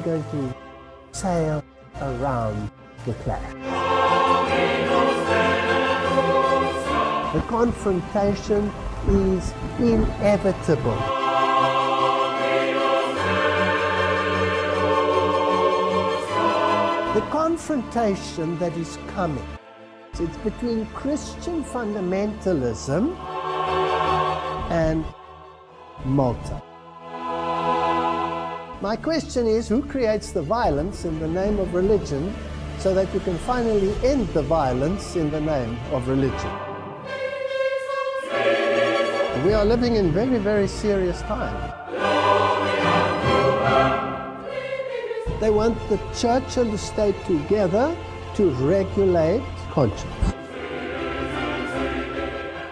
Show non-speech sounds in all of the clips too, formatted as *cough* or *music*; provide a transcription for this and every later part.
we're going to sail around the clash. The confrontation is inevitable. The confrontation that is coming, it's between Christian fundamentalism and Malta. My question is, who creates the violence in the name of religion so that you can finally end the violence in the name of religion? We are living in very, very serious times. They want the church and the state together to regulate conscience.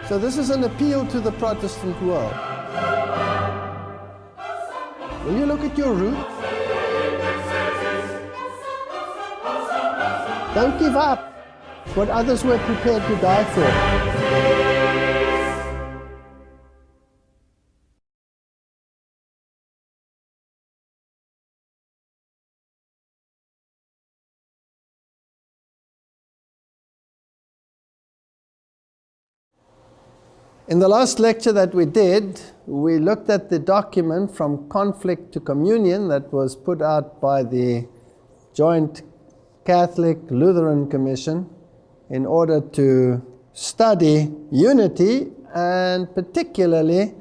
So this is an appeal to the Protestant world. Will you look at your roots? Don't give up what others were prepared to die for. In the last lecture that we did, we looked at the document from conflict to communion that was put out by the Joint Catholic Lutheran Commission in order to study unity and particularly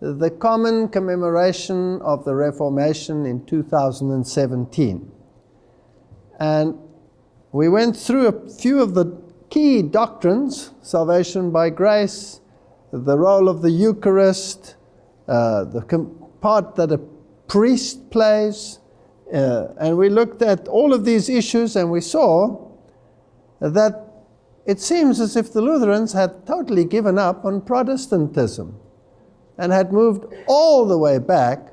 the common commemoration of the Reformation in 2017. And we went through a few of the key doctrines, salvation by grace, the role of the Eucharist, uh, the part that a priest plays, uh, and we looked at all of these issues and we saw that it seems as if the Lutherans had totally given up on Protestantism and had moved all the way back,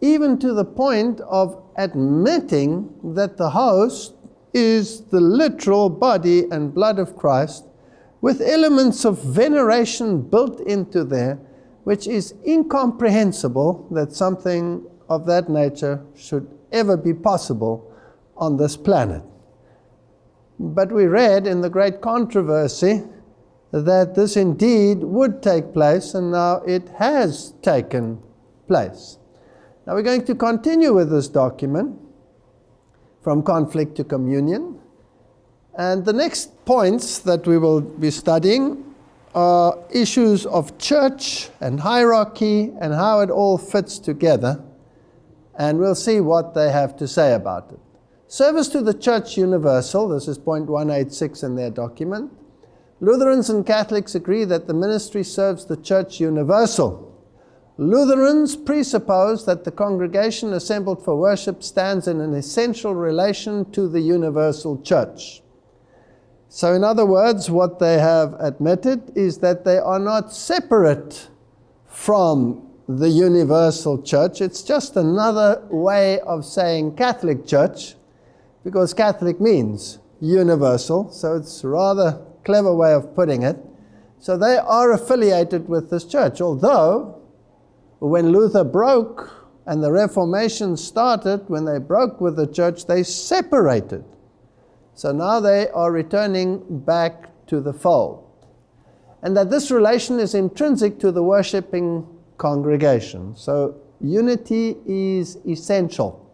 even to the point of admitting that the host is the literal body and blood of Christ with elements of veneration built into there, which is incomprehensible that something of that nature should ever be possible on this planet. But we read in the great controversy that this indeed would take place, and now it has taken place. Now we're going to continue with this document from conflict to communion. And the next points that we will be studying are issues of church and hierarchy and how it all fits together. And we'll see what they have to say about it. Service to the Church Universal, this is point 186 in their document. Lutherans and Catholics agree that the ministry serves the Church Universal. Lutherans presuppose that the congregation assembled for worship stands in an essential relation to the universal church. So in other words, what they have admitted is that they are not separate from the universal church. It's just another way of saying Catholic church, because Catholic means universal, so it's a rather clever way of putting it. So they are affiliated with this church, although when Luther broke and the Reformation started, when they broke with the church, they separated. So now they are returning back to the fold. And that this relation is intrinsic to the worshipping congregation. So unity is essential.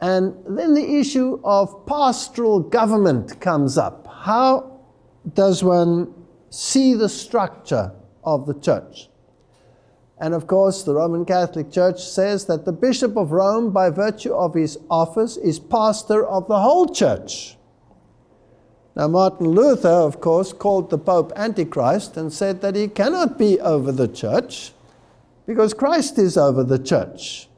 And then the issue of pastoral government comes up. How does one see the structure of the church? And of course, the Roman Catholic Church says that the Bishop of Rome, by virtue of his office, is pastor of the whole church. Now, Martin Luther, of course, called the Pope Antichrist and said that he cannot be over the church because Christ is over the church.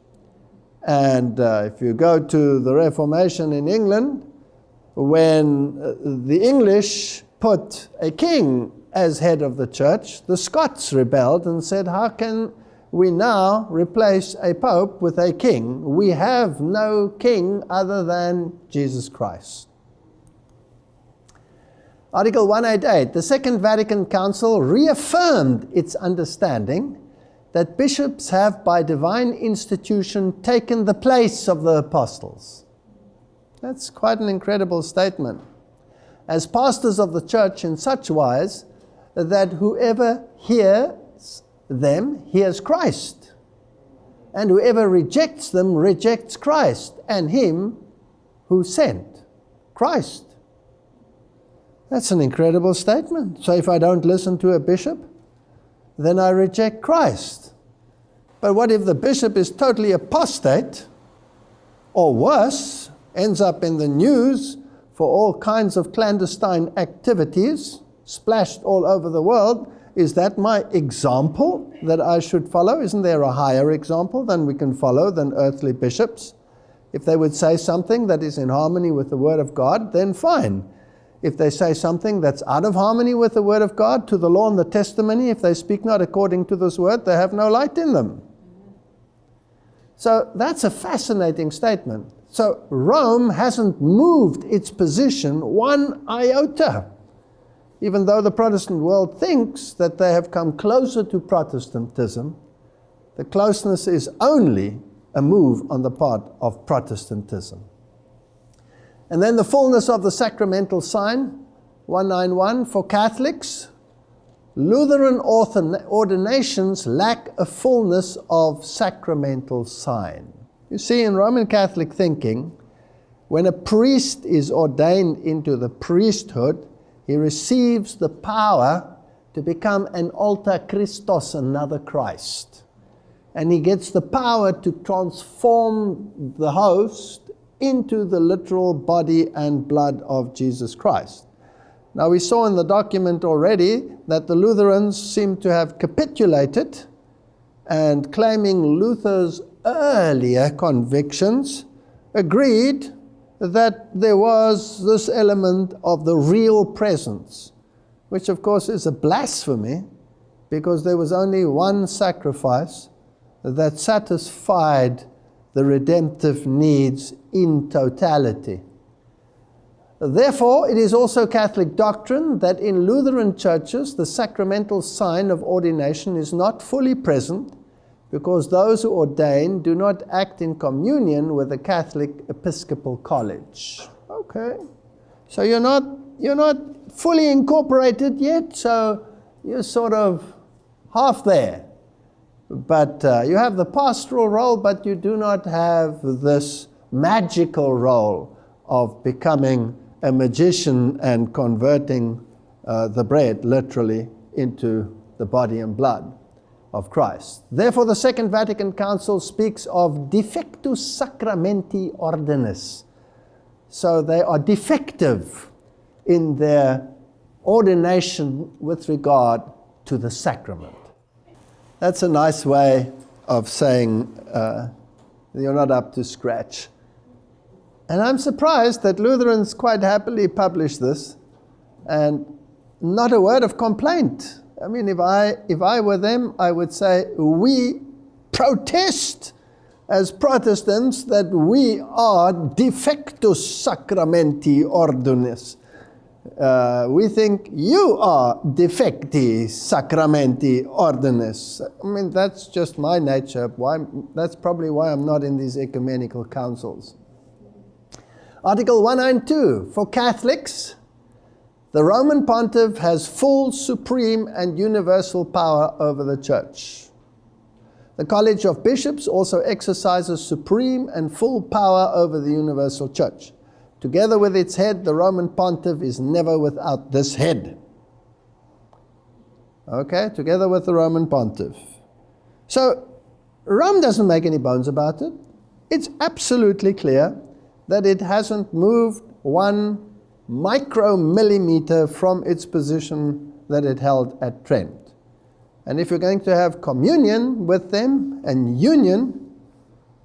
And uh, if you go to the Reformation in England, when uh, the English put a king as head of the church, the Scots rebelled and said, How can we now replace a pope with a king? We have no king other than Jesus Christ. Article 188 The Second Vatican Council reaffirmed its understanding that bishops have, by divine institution, taken the place of the apostles. That's quite an incredible statement. As pastors of the church, in such wise that whoever hears them hears Christ, and whoever rejects them rejects Christ and Him who sent Christ. That's an incredible statement. So if I don't listen to a bishop, then I reject Christ. But what if the bishop is totally apostate, or worse, ends up in the news for all kinds of clandestine activities, splashed all over the world? Is that my example that I should follow? Isn't there a higher example than we can follow than earthly bishops? If they would say something that is in harmony with the Word of God, then fine if they say something that's out of harmony with the word of God, to the law and the testimony, if they speak not according to this word, they have no light in them. So that's a fascinating statement. So Rome hasn't moved its position one iota, even though the Protestant world thinks that they have come closer to Protestantism. The closeness is only a move on the part of Protestantism. And then the fullness of the sacramental sign, 191, for Catholics, Lutheran ordinations lack a fullness of sacramental sign. You see, in Roman Catholic thinking, when a priest is ordained into the priesthood, he receives the power to become an alter Christos, another Christ. And he gets the power to transform the host into the literal body and blood of Jesus Christ. Now, we saw in the document already that the Lutherans seem to have capitulated and claiming Luther's earlier convictions, agreed that there was this element of the real presence, which of course is a blasphemy because there was only one sacrifice that satisfied the redemptive needs in totality. Therefore, it is also Catholic doctrine that in Lutheran churches the sacramental sign of ordination is not fully present because those who ordain do not act in communion with the Catholic Episcopal College. Okay. So you're not, you're not fully incorporated yet, so you're sort of half there. But uh, you have the pastoral role, but you do not have this magical role of becoming a magician and converting uh, the bread literally into the body and blood of Christ. Therefore, the Second Vatican Council speaks of defectus sacramenti ordinis. So they are defective in their ordination with regard to the sacrament. That's a nice way of saying uh, you're not up to scratch. And I'm surprised that Lutherans quite happily publish this and not a word of complaint. I mean, if I, if I were them, I would say, we protest as Protestants that we are defectus sacramenti ordinis. Uh, we think you are defecti sacramenti ordinis. I mean, that's just my nature. Why, that's probably why I'm not in these ecumenical councils. Article 192 for Catholics, the Roman pontiff has full, supreme, and universal power over the church. The College of Bishops also exercises supreme and full power over the universal church. Together with its head, the Roman pontiff is never without this head. Okay, together with the Roman pontiff. So, Rome doesn't make any bones about it. It's absolutely clear that it hasn't moved one micromillimeter from its position that it held at Trent. And if you're going to have communion with them and union,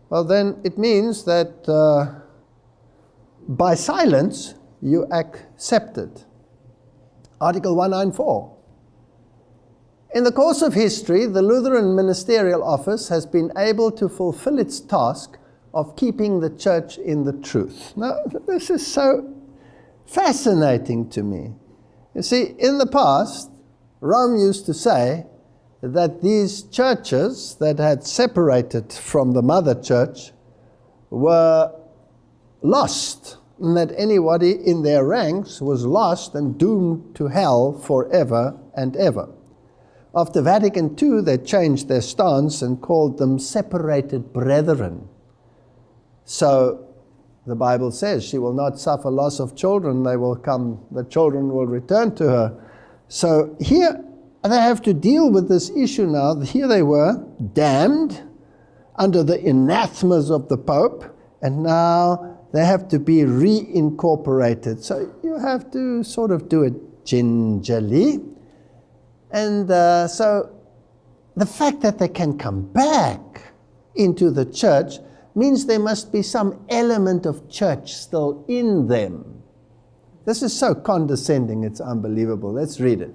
well, then it means that uh, by silence, you accept it. Article 194. In the course of history, the Lutheran Ministerial Office has been able to fulfill its task of keeping the church in the truth. Now, this is so fascinating to me. You see, in the past, Rome used to say that these churches that had separated from the mother church were lost, and that anybody in their ranks was lost and doomed to hell forever and ever. After Vatican II, they changed their stance and called them separated brethren. So the Bible says she will not suffer loss of children, they will come, the children will return to her. So here they have to deal with this issue now. Here they were, damned under the anathemas of the Pope, and now they have to be reincorporated. So you have to sort of do it gingerly. And uh, so the fact that they can come back into the church means there must be some element of church still in them. This is so condescending, it's unbelievable. Let's read it.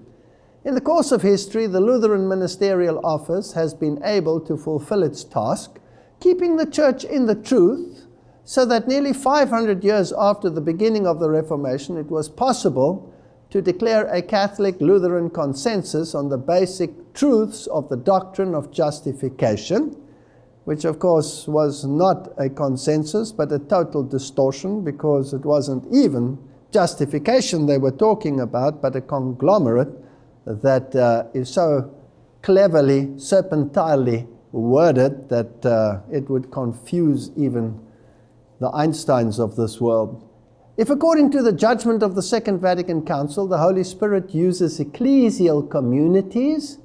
In the course of history, the Lutheran Ministerial Office has been able to fulfill its task, keeping the church in the truth, so that nearly 500 years after the beginning of the Reformation, it was possible to declare a Catholic Lutheran consensus on the basic truths of the doctrine of justification, which of course was not a consensus but a total distortion because it wasn't even justification they were talking about, but a conglomerate that uh, is so cleverly, serpentinely worded that uh, it would confuse even the Einsteins of this world. If, according to the judgment of the Second Vatican Council, the Holy Spirit uses ecclesial communities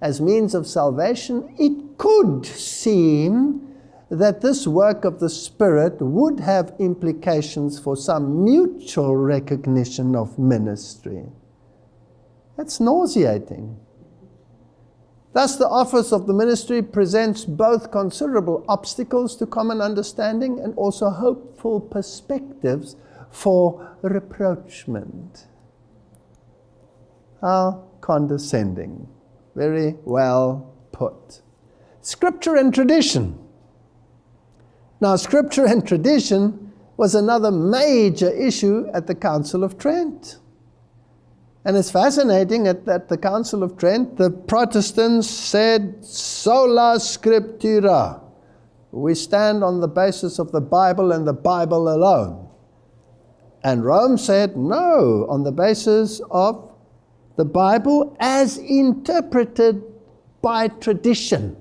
as means of salvation, it could seem that this work of the Spirit would have implications for some mutual recognition of ministry. That's nauseating. Thus, the office of the ministry presents both considerable obstacles to common understanding and also hopeful perspectives for rapprochement. How condescending. Very well put. Scripture and tradition. Now, scripture and tradition was another major issue at the Council of Trent. And it's fascinating at, at the Council of Trent, the Protestants said, sola scriptura. We stand on the basis of the Bible and the Bible alone. And Rome said, no, on the basis of the Bible as interpreted by tradition.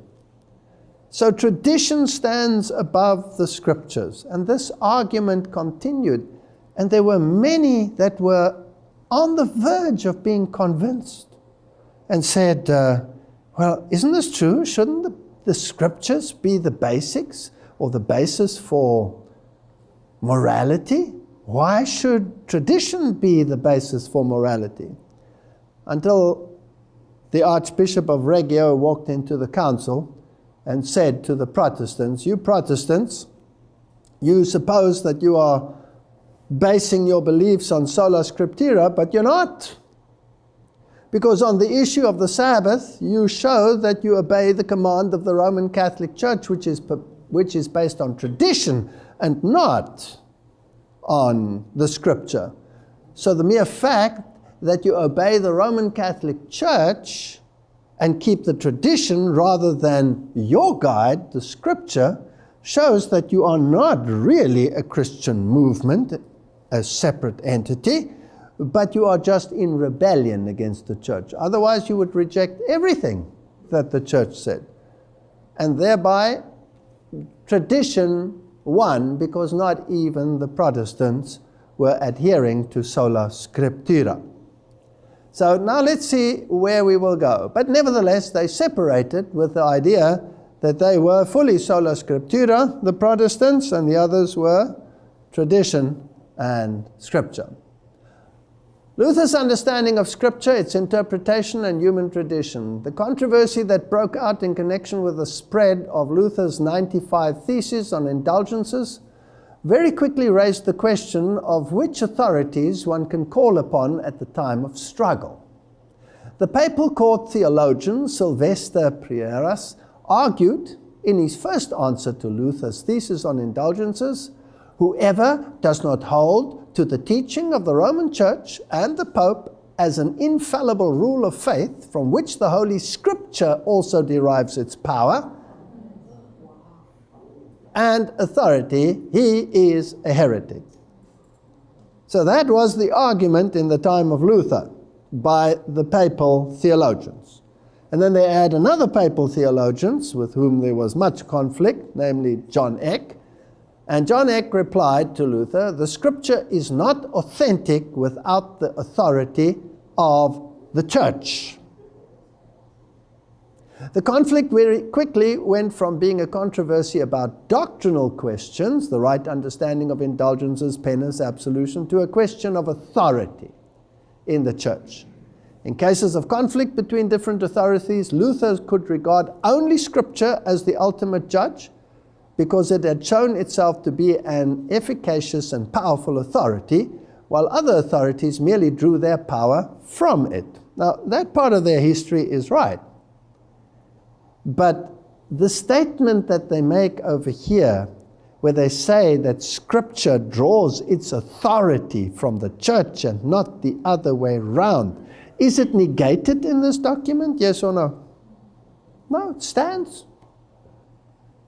So tradition stands above the scriptures. And this argument continued. And there were many that were on the verge of being convinced and said, uh, Well, isn't this true? Shouldn't the, the scriptures be the basics or the basis for morality? Why should tradition be the basis for morality? Until the Archbishop of Reggio walked into the council and said to the Protestants, You Protestants, you suppose that you are basing your beliefs on sola scriptura, but you're not. Because on the issue of the Sabbath, you show that you obey the command of the Roman Catholic Church, which is, which is based on tradition and not on the scripture. So the mere fact that you obey the Roman Catholic Church and keep the tradition rather than your guide, the scripture, shows that you are not really a Christian movement a separate entity, but you are just in rebellion against the church. Otherwise, you would reject everything that the church said. And thereby, tradition won because not even the Protestants were adhering to sola scriptura. So now let's see where we will go. But nevertheless, they separated with the idea that they were fully sola scriptura, the Protestants, and the others were tradition and Scripture. Luther's understanding of Scripture, its interpretation, and human tradition. The controversy that broke out in connection with the spread of Luther's 95 Theses on indulgences very quickly raised the question of which authorities one can call upon at the time of struggle. The papal court theologian Sylvester Prierias argued in his first answer to Luther's thesis on indulgences Whoever does not hold to the teaching of the Roman Church and the Pope as an infallible rule of faith from which the Holy Scripture also derives its power and authority, he is a heretic. So that was the argument in the time of Luther by the papal theologians. And then they add another papal theologians with whom there was much conflict, namely John Eck. And John Eck replied to Luther, the scripture is not authentic without the authority of the church. The conflict very quickly went from being a controversy about doctrinal questions, the right understanding of indulgences, penance, absolution, to a question of authority in the church. In cases of conflict between different authorities, Luther could regard only Scripture as the ultimate judge because it had shown itself to be an efficacious and powerful authority, while other authorities merely drew their power from it. Now, that part of their history is right. But the statement that they make over here, where they say that Scripture draws its authority from the church and not the other way round, is it negated in this document? Yes or no? No, it stands.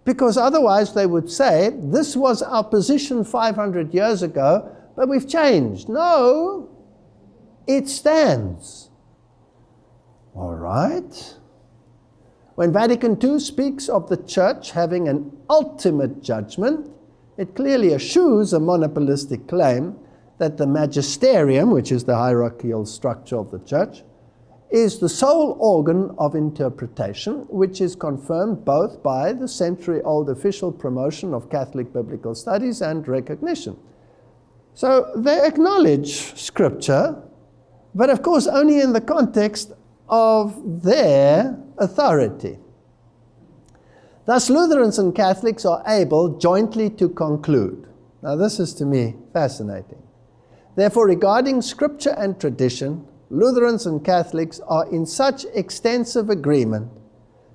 Because otherwise they would say, this was our position 500 years ago, but we've changed. No, it stands. All right. When Vatican II speaks of the church having an ultimate judgment, it clearly eschews a monopolistic claim that the magisterium, which is the hierarchical structure of the church, is the sole organ of interpretation, which is confirmed both by the century old official promotion of Catholic biblical studies and recognition. So they acknowledge Scripture, but of course only in the context of their authority. Thus, Lutherans and Catholics are able jointly to conclude. Now, this is to me fascinating. Therefore, regarding Scripture and tradition, Lutherans and Catholics are in such extensive agreement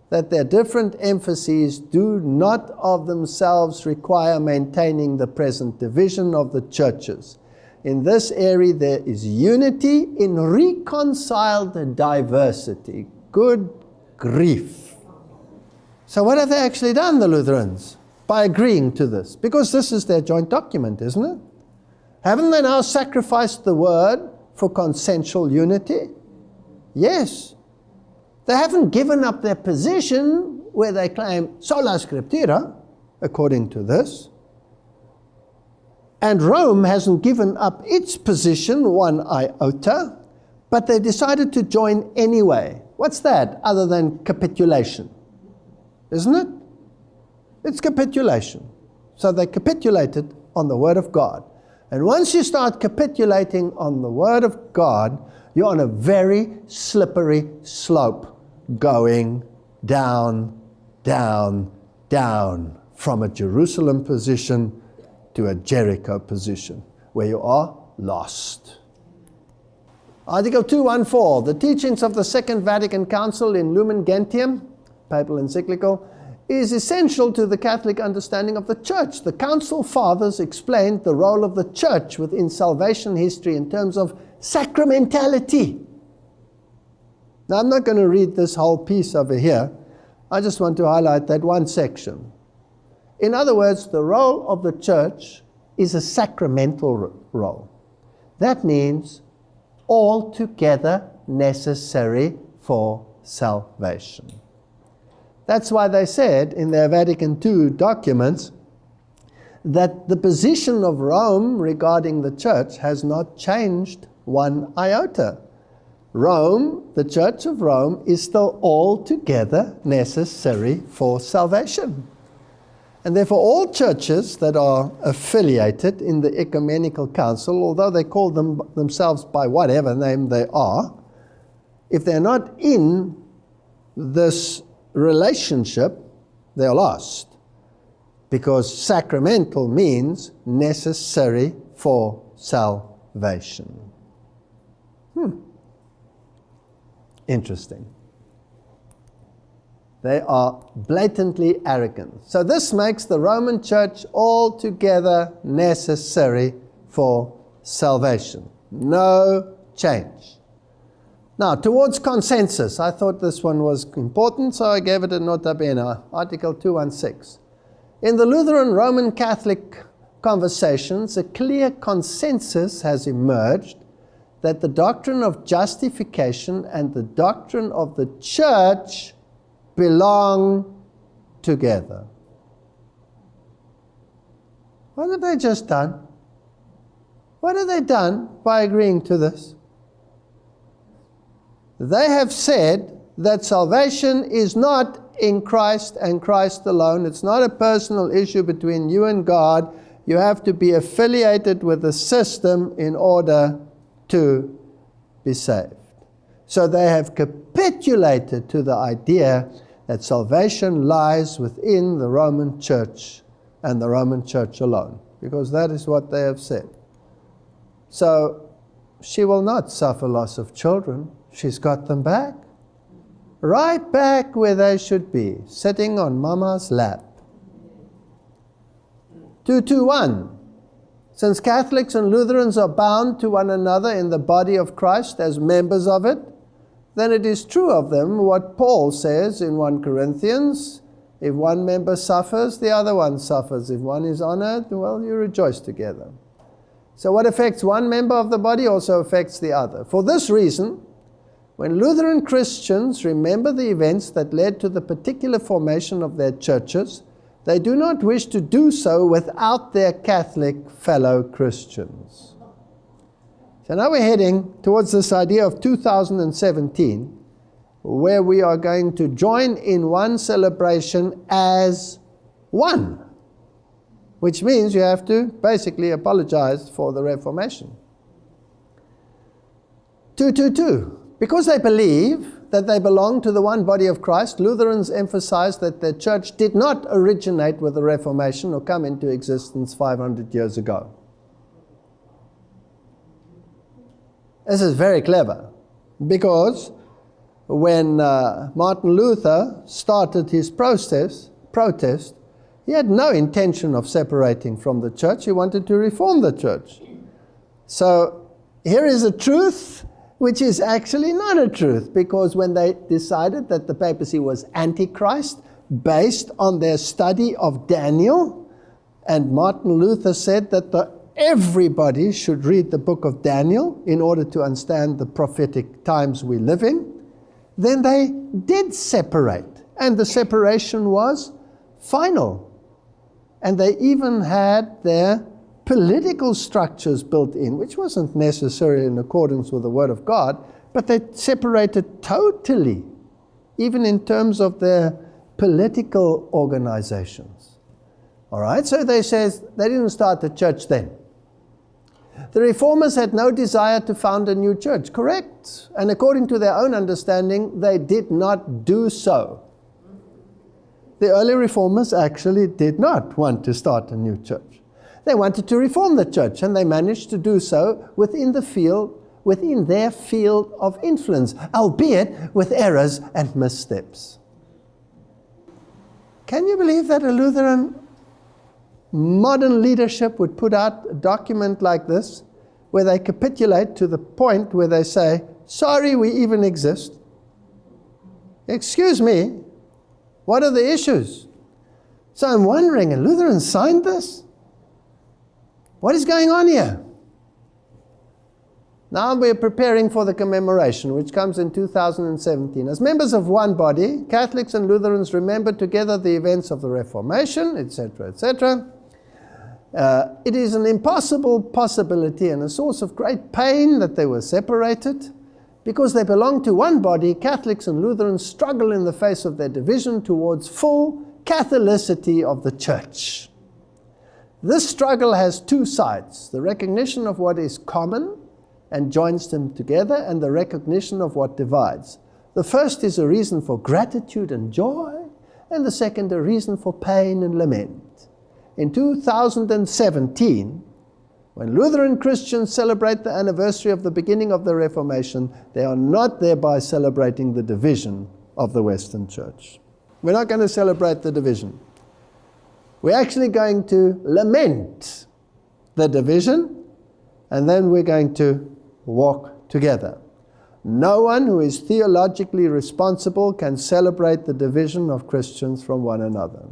that their different emphases do not of themselves require maintaining the present division of the churches in this area, there is unity in reconciled diversity. Good grief. So, what have they actually done, the Lutherans, by agreeing to this? Because this is their joint document, isn't it? Haven't they now sacrificed the word for consensual unity? Yes. They haven't given up their position where they claim sola scriptura, according to this. And Rome hasn't given up its position one iota, but they decided to join anyway. What's that other than capitulation? Isn't it? It's capitulation. So they capitulated on the Word of God. And once you start capitulating on the Word of God, you're on a very slippery slope going down, down, down from a Jerusalem position to a Jericho position where you are lost. Article 214, the teachings of the Second Vatican Council in Lumen Gentium, papal encyclical, is essential to the Catholic understanding of the Church. The Council Fathers explained the role of the Church within salvation history in terms of sacramentality. Now, I'm not going to read this whole piece over here. I just want to highlight that one section. In other words, the role of the church is a sacramental role. That means altogether necessary for salvation. That's why they said in their Vatican II documents that the position of Rome regarding the church has not changed one iota. Rome, the Church of Rome, is still altogether necessary for salvation. And therefore, all churches that are affiliated in the Ecumenical Council, although they call them themselves by whatever name they are, if they're not in this relationship, they're lost. Because sacramental means necessary for salvation. Hmm. Interesting. They are blatantly arrogant. So this makes the Roman church altogether necessary for salvation. No change. Now, towards consensus, I thought this one was important, so I gave it a nota bene, Article 216. In the Lutheran Roman Catholic conversations, a clear consensus has emerged that the doctrine of justification and the doctrine of the church belong together. What have they just done? What have they done by agreeing to this? They have said that salvation is not in Christ and Christ alone. It's not a personal issue between you and God. You have to be affiliated with the system in order to be saved. So they have capitulated to the idea that salvation lies within the Roman church and the Roman church alone, because that is what they have said. So she will not suffer loss of children. She's got them back. Right back where they should be, sitting on mama's lap. 221. Since Catholics and Lutherans are bound to one another in the body of Christ as members of it, then it is true of them what Paul says in 1 Corinthians if one member suffers, the other one suffers. If one is honored, well, you rejoice together. So, what affects one member of the body also affects the other. For this reason, when Lutheran Christians remember the events that led to the particular formation of their churches, they do not wish to do so without their Catholic fellow Christians. So now we're heading towards this idea of 2017, where we are going to join in one celebration as one, which means you have to basically apologize for the Reformation. 222. Because they believe that they belong to the one body of Christ, Lutherans emphasize that their church did not originate with the Reformation or come into existence 500 years ago. This is very clever because when uh, Martin Luther started his process, protest, he had no intention of separating from the church. He wanted to reform the church. So here is a truth which is actually not a truth because when they decided that the papacy was antichrist based on their study of Daniel, and Martin Luther said that the, everybody should read the book of Daniel in order to understand the prophetic times we live in, then they did separate. And the separation was final. And they even had their political structures built in, which wasn't necessarily in accordance with the Word of God, but they separated totally, even in terms of their political organizations. All right, so they says they didn't start the church then. The reformers had no desire to found a new church, correct? And according to their own understanding, they did not do so. The early reformers actually did not want to start a new church. They wanted to reform the church, and they managed to do so within the field, within their field of influence, albeit with errors and missteps. Can you believe that a Lutheran modern leadership would put out a document like this where they capitulate to the point where they say, Sorry, we even exist? Excuse me, what are the issues? So I'm wondering, a Lutheran signed this? What is going on here? Now we're preparing for the commemoration, which comes in 2017. As members of one body, Catholics and Lutherans remember together the events of the Reformation, etc., etc. Uh, it is an impossible possibility and a source of great pain that they were separated. Because they belong to one body, Catholics and Lutherans struggle in the face of their division towards full Catholicity of the Church. This struggle has two sides the recognition of what is common and joins them together, and the recognition of what divides. The first is a reason for gratitude and joy, and the second a reason for pain and lament. In 2017, when Lutheran Christians celebrate the anniversary of the beginning of the Reformation, they are not thereby celebrating the division of the Western Church. We're not going to celebrate the division. We're actually going to lament the division, and then we're going to walk together. no one who is theologically responsible can celebrate the division of Christians from one another.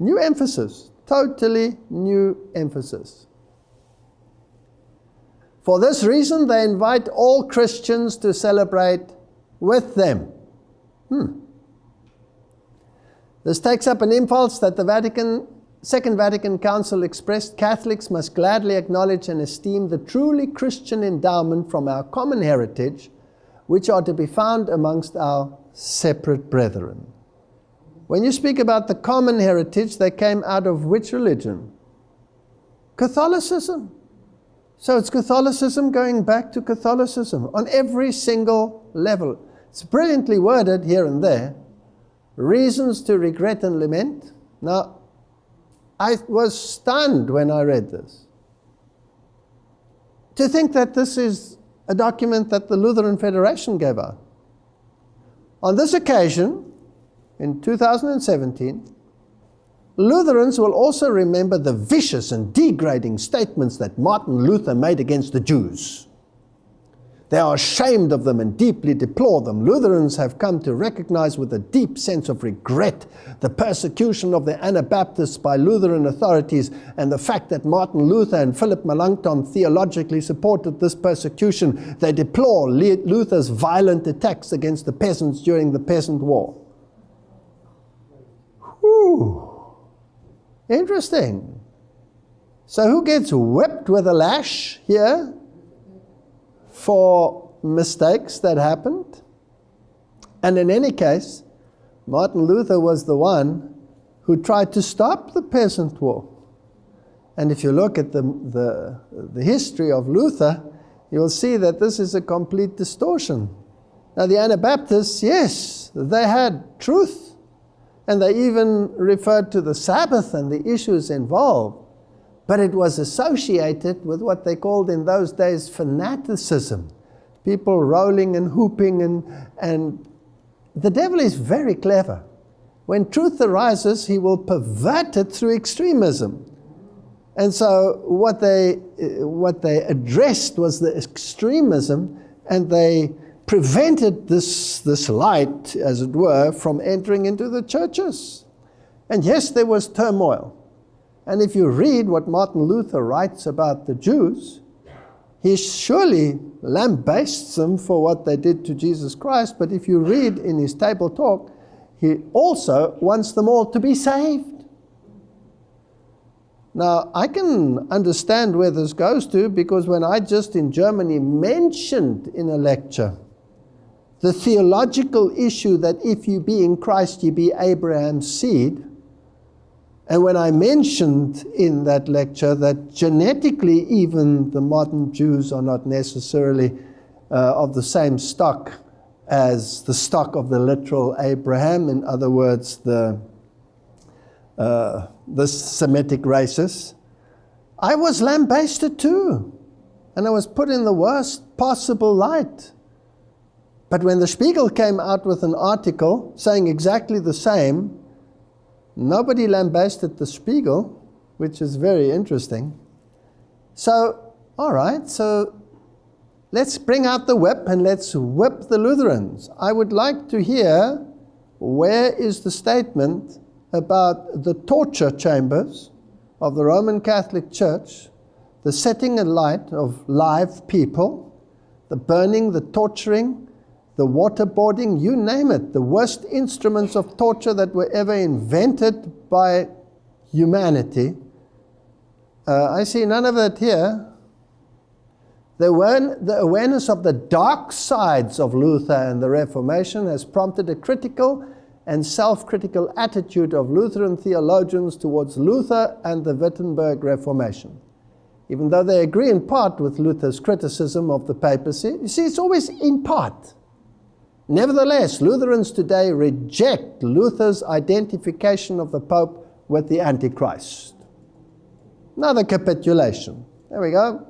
New emphasis, totally new emphasis. For this reason, they invite all Christians to celebrate with them. Hmm. This takes up an impulse that the Vatican, Second Vatican Council expressed Catholics must gladly acknowledge and esteem the truly Christian endowment from our common heritage, which are to be found amongst our separate brethren. When you speak about the common heritage, they came out of which religion? Catholicism. So it's Catholicism going back to Catholicism on every single level. It's brilliantly worded here and there, reasons to regret and lament. Now, I was stunned when I read this. To think that this is a document that the Lutheran Federation gave out. On this occasion, in 2017, Lutherans will also remember the vicious and degrading statements that Martin Luther made against the Jews. They are ashamed of them and deeply deplore them. Lutherans have come to recognize with a deep sense of regret the persecution of the Anabaptists by Lutheran authorities and the fact that Martin Luther and Philip Melanchthon theologically supported this persecution. They deplore Luther's violent attacks against the peasants during the Peasant War. Whew. Interesting. So, who gets whipped with a lash here? for mistakes that happened. And in any case, Martin Luther was the one who tried to stop the peasant war. And if you look at the, the, the history of Luther, you'll see that this is a complete distortion. Now, the Anabaptists, yes, they had truth, and they even referred to the Sabbath and the issues involved but it was associated with what they called in those days fanaticism. People rolling and whooping, and, and the devil is very clever. When truth arises, he will pervert it through extremism. And so, what they, what they addressed was the extremism, and they prevented this, this light, as it were, from entering into the churches. And yes, there was turmoil. And if you read what Martin Luther writes about the Jews, he surely lambastes them for what they did to Jesus Christ, but if you read in his table talk, he also wants them all to be saved. Now, I can understand where this goes to because when I just in Germany mentioned in a lecture the theological issue that if you be in Christ, you be Abraham's seed, and when I mentioned in that lecture that genetically, even the modern Jews are not necessarily uh, of the same stock as the stock of the literal Abraham, in other words, the, uh, the Semitic races, I was lambasted too. And I was put in the worst possible light. But when the Spiegel came out with an article saying exactly the same, Nobody lambasted the Spiegel, which is very interesting. So, all right, so let's bring out the whip and let's whip the Lutherans. I would like to hear where is the statement about the torture chambers of the Roman Catholic Church, the setting alight of live people, the burning, the torturing, the waterboarding, you name it, the worst instruments of torture that were ever invented by humanity. Uh, I see none of that here. The, the awareness of the dark sides of Luther and the Reformation has prompted a critical and self critical attitude of Lutheran theologians towards Luther and the Wittenberg Reformation. Even though they agree in part with Luther's criticism of the papacy, you see, it's always in part. Nevertheless, Lutherans today reject Luther's identification of the Pope with the Antichrist. Another capitulation. There we go.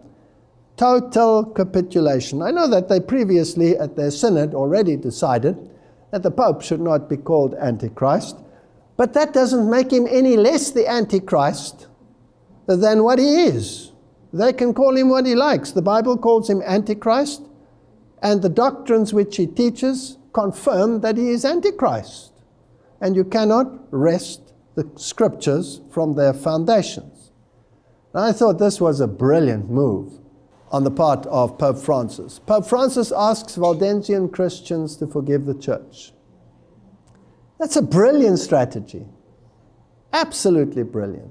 Total capitulation. I know that they previously, at their synod, already decided that the Pope should not be called Antichrist, but that doesn't make him any less the Antichrist than what he is. They can call him what he likes. The Bible calls him Antichrist. And the doctrines which he teaches confirm that he is Antichrist. And you cannot wrest the scriptures from their foundations. And I thought this was a brilliant move on the part of Pope Francis. Pope Francis asks Waldensian Christians to forgive the church. That's a brilliant strategy. Absolutely brilliant.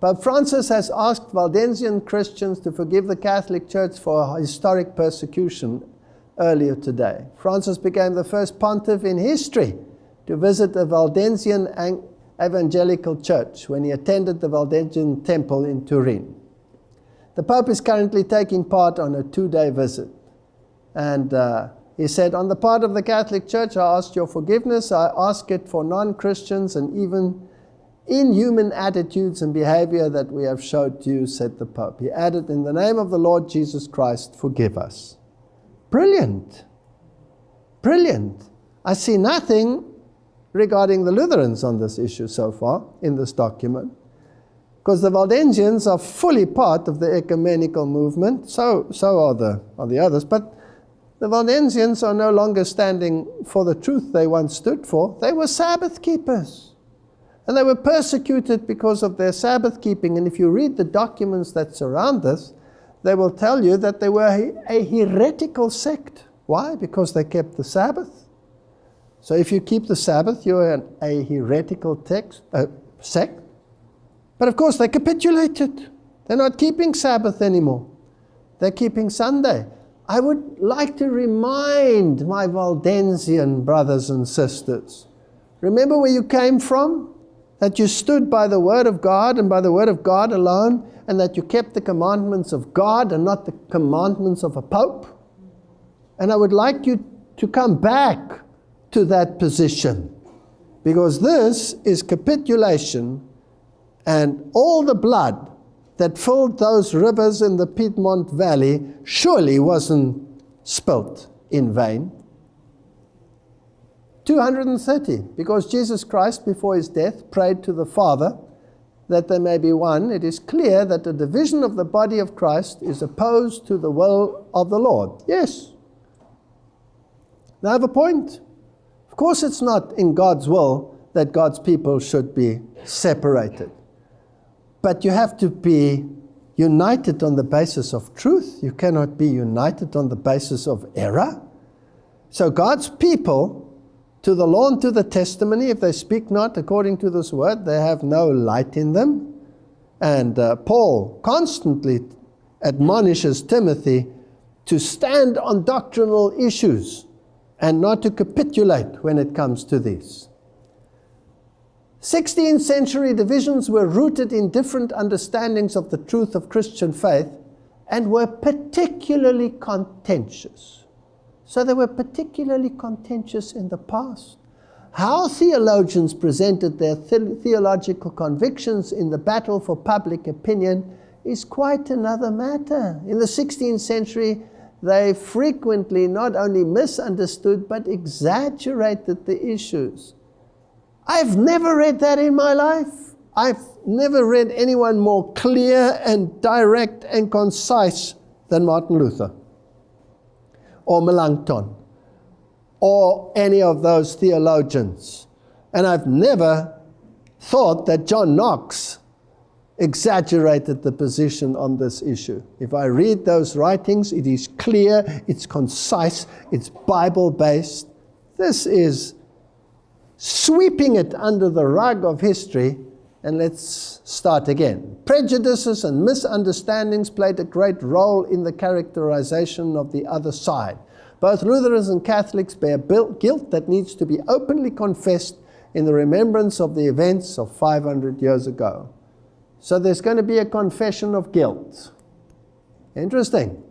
Pope Francis has asked Waldensian Christians to forgive the Catholic Church for historic persecution earlier today. Francis became the first pontiff in history to visit a Waldensian evangelical church when he attended the Waldensian temple in Turin. The Pope is currently taking part on a two-day visit. And uh, he said, on the part of the Catholic Church, I ask your forgiveness. I ask it for non-Christians and even inhuman attitudes and behavior that we have showed to you, said the Pope. He added, in the name of the Lord Jesus Christ, forgive us. Brilliant. Brilliant. I see nothing regarding the Lutherans on this issue so far in this document because the Waldensians are fully part of the ecumenical movement, so, so are, the, are the others. But the Waldensians are no longer standing for the truth they once stood for. They were Sabbath keepers. And they were persecuted because of their Sabbath keeping. And if you read the documents that surround this, they will tell you that they were a heretical sect. Why? Because they kept the Sabbath. So if you keep the Sabbath, you're an, a heretical text, uh, sect. But of course, they capitulated. They're not keeping Sabbath anymore. They're keeping Sunday. I would like to remind my Waldensian brothers and sisters remember where you came from? That you stood by the Word of God and by the Word of God alone, and that you kept the commandments of God and not the commandments of a pope? And I would like you to come back to that position because this is capitulation and all the blood that filled those rivers in the Piedmont Valley surely wasn't spilt in vain. 230, because Jesus Christ, before his death, prayed to the Father that they may be one. It is clear that the division of the body of Christ is opposed to the will of the Lord. Yes. Now I have a point. Of course, it's not in God's will that God's people should be separated. But you have to be united on the basis of truth. You cannot be united on the basis of error. So God's people, to the law and to the testimony, if they speak not according to this word, they have no light in them. And uh, Paul constantly admonishes Timothy to stand on doctrinal issues and not to capitulate when it comes to these. 16th century divisions were rooted in different understandings of the truth of Christian faith and were particularly contentious. So they were particularly contentious in the past. How theologians presented their the theological convictions in the battle for public opinion is quite another matter. In the 16th century, they frequently not only misunderstood but exaggerated the issues. I've never read that in my life. I've never read anyone more clear and direct and concise than Martin Luther or Melanchthon or any of those theologians. And I've never thought that John Knox exaggerated the position on this issue. If I read those writings, it is clear, it's concise, it's Bible based. This is sweeping it under the rug of history, and let's start again. Prejudices and misunderstandings played a great role in the characterization of the other side. Both Lutherans and Catholics bear guilt that needs to be openly confessed in the remembrance of the events of 500 years ago. So there's going to be a confession of guilt. Interesting.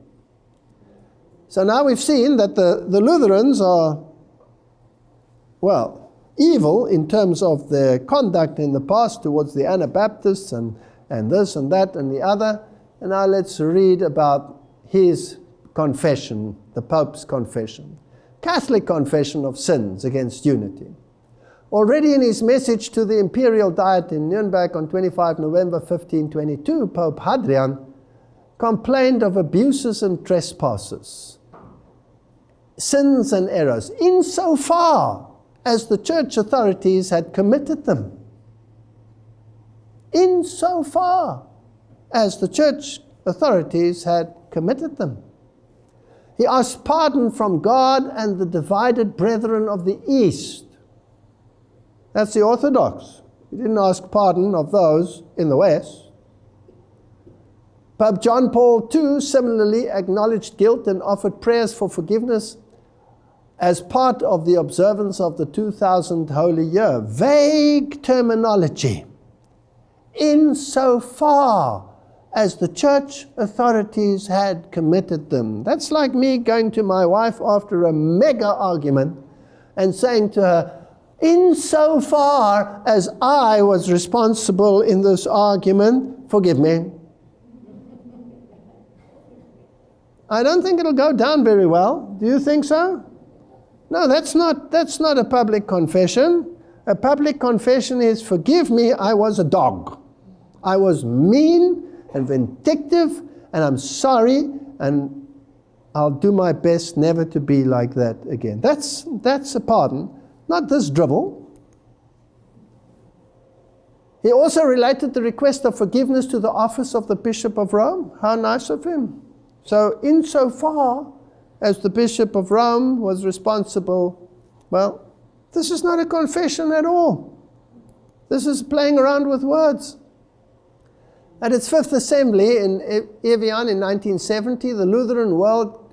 So now we've seen that the, the Lutherans are, well, evil in terms of their conduct in the past towards the Anabaptists and, and this and that and the other. And now let's read about his confession, the Pope's confession. Catholic confession of sins against unity. Already in his message to the Imperial Diet in Nuremberg on 25 November 1522, Pope Hadrian complained of abuses and trespasses sins and errors insofar as the church authorities had committed them. Insofar as the church authorities had committed them. He asked pardon from God and the divided brethren of the East. That's the Orthodox. He didn't ask pardon of those in the West. Pope John Paul II similarly acknowledged guilt and offered prayers for forgiveness as part of the observance of the 2000 Holy Year. Vague terminology. Insofar as the church authorities had committed them. That's like me going to my wife after a mega argument and saying to her, Insofar as I was responsible in this argument, forgive me. I don't think it'll go down very well. Do you think so? No, that's not, that's not a public confession. A public confession is, forgive me, I was a dog. I was mean and vindictive, and I'm sorry, and I'll do my best never to be like that again. That's, that's a pardon, not this drivel. He also related the request of forgiveness to the office of the Bishop of Rome. How nice of him. So, insofar as the Bishop of Rome was responsible, well, this is not a confession at all. This is playing around with words. At its fifth assembly in Evian in 1970, the Lutheran World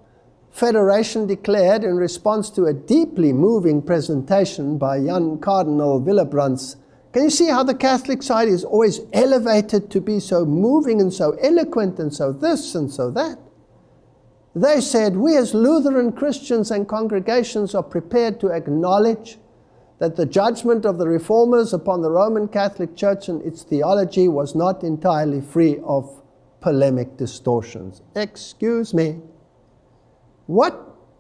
Federation declared in response to a deeply moving presentation by Jan Cardinal Willebrands. Can you see how the Catholic side is always elevated to be so moving and so eloquent and so this and so that? They said, We as Lutheran Christians and congregations are prepared to acknowledge that the judgment of the reformers upon the Roman Catholic Church and its theology was not entirely free of polemic distortions. Excuse me. What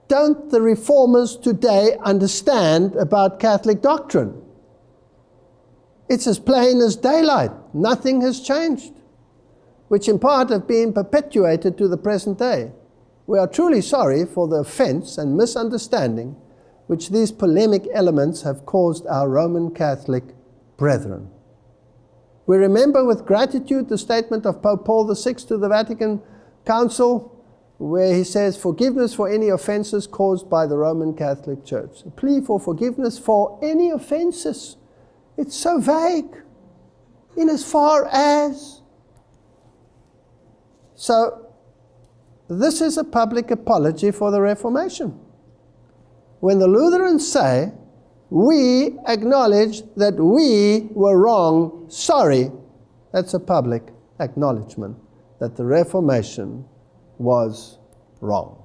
don't the reformers today understand about Catholic doctrine? It's as plain as daylight. Nothing has changed, which in part have been perpetuated to the present day. We are truly sorry for the offense and misunderstanding which these polemic elements have caused our Roman Catholic brethren. We remember with gratitude the statement of Pope Paul VI to the Vatican Council, where he says, Forgiveness for any offenses caused by the Roman Catholic Church. A plea for forgiveness for any offenses. It's so vague. In as far as. So, this is a public apology for the Reformation. When the Lutherans say, we acknowledge that we were wrong, sorry, that's a public acknowledgement that the Reformation was wrong.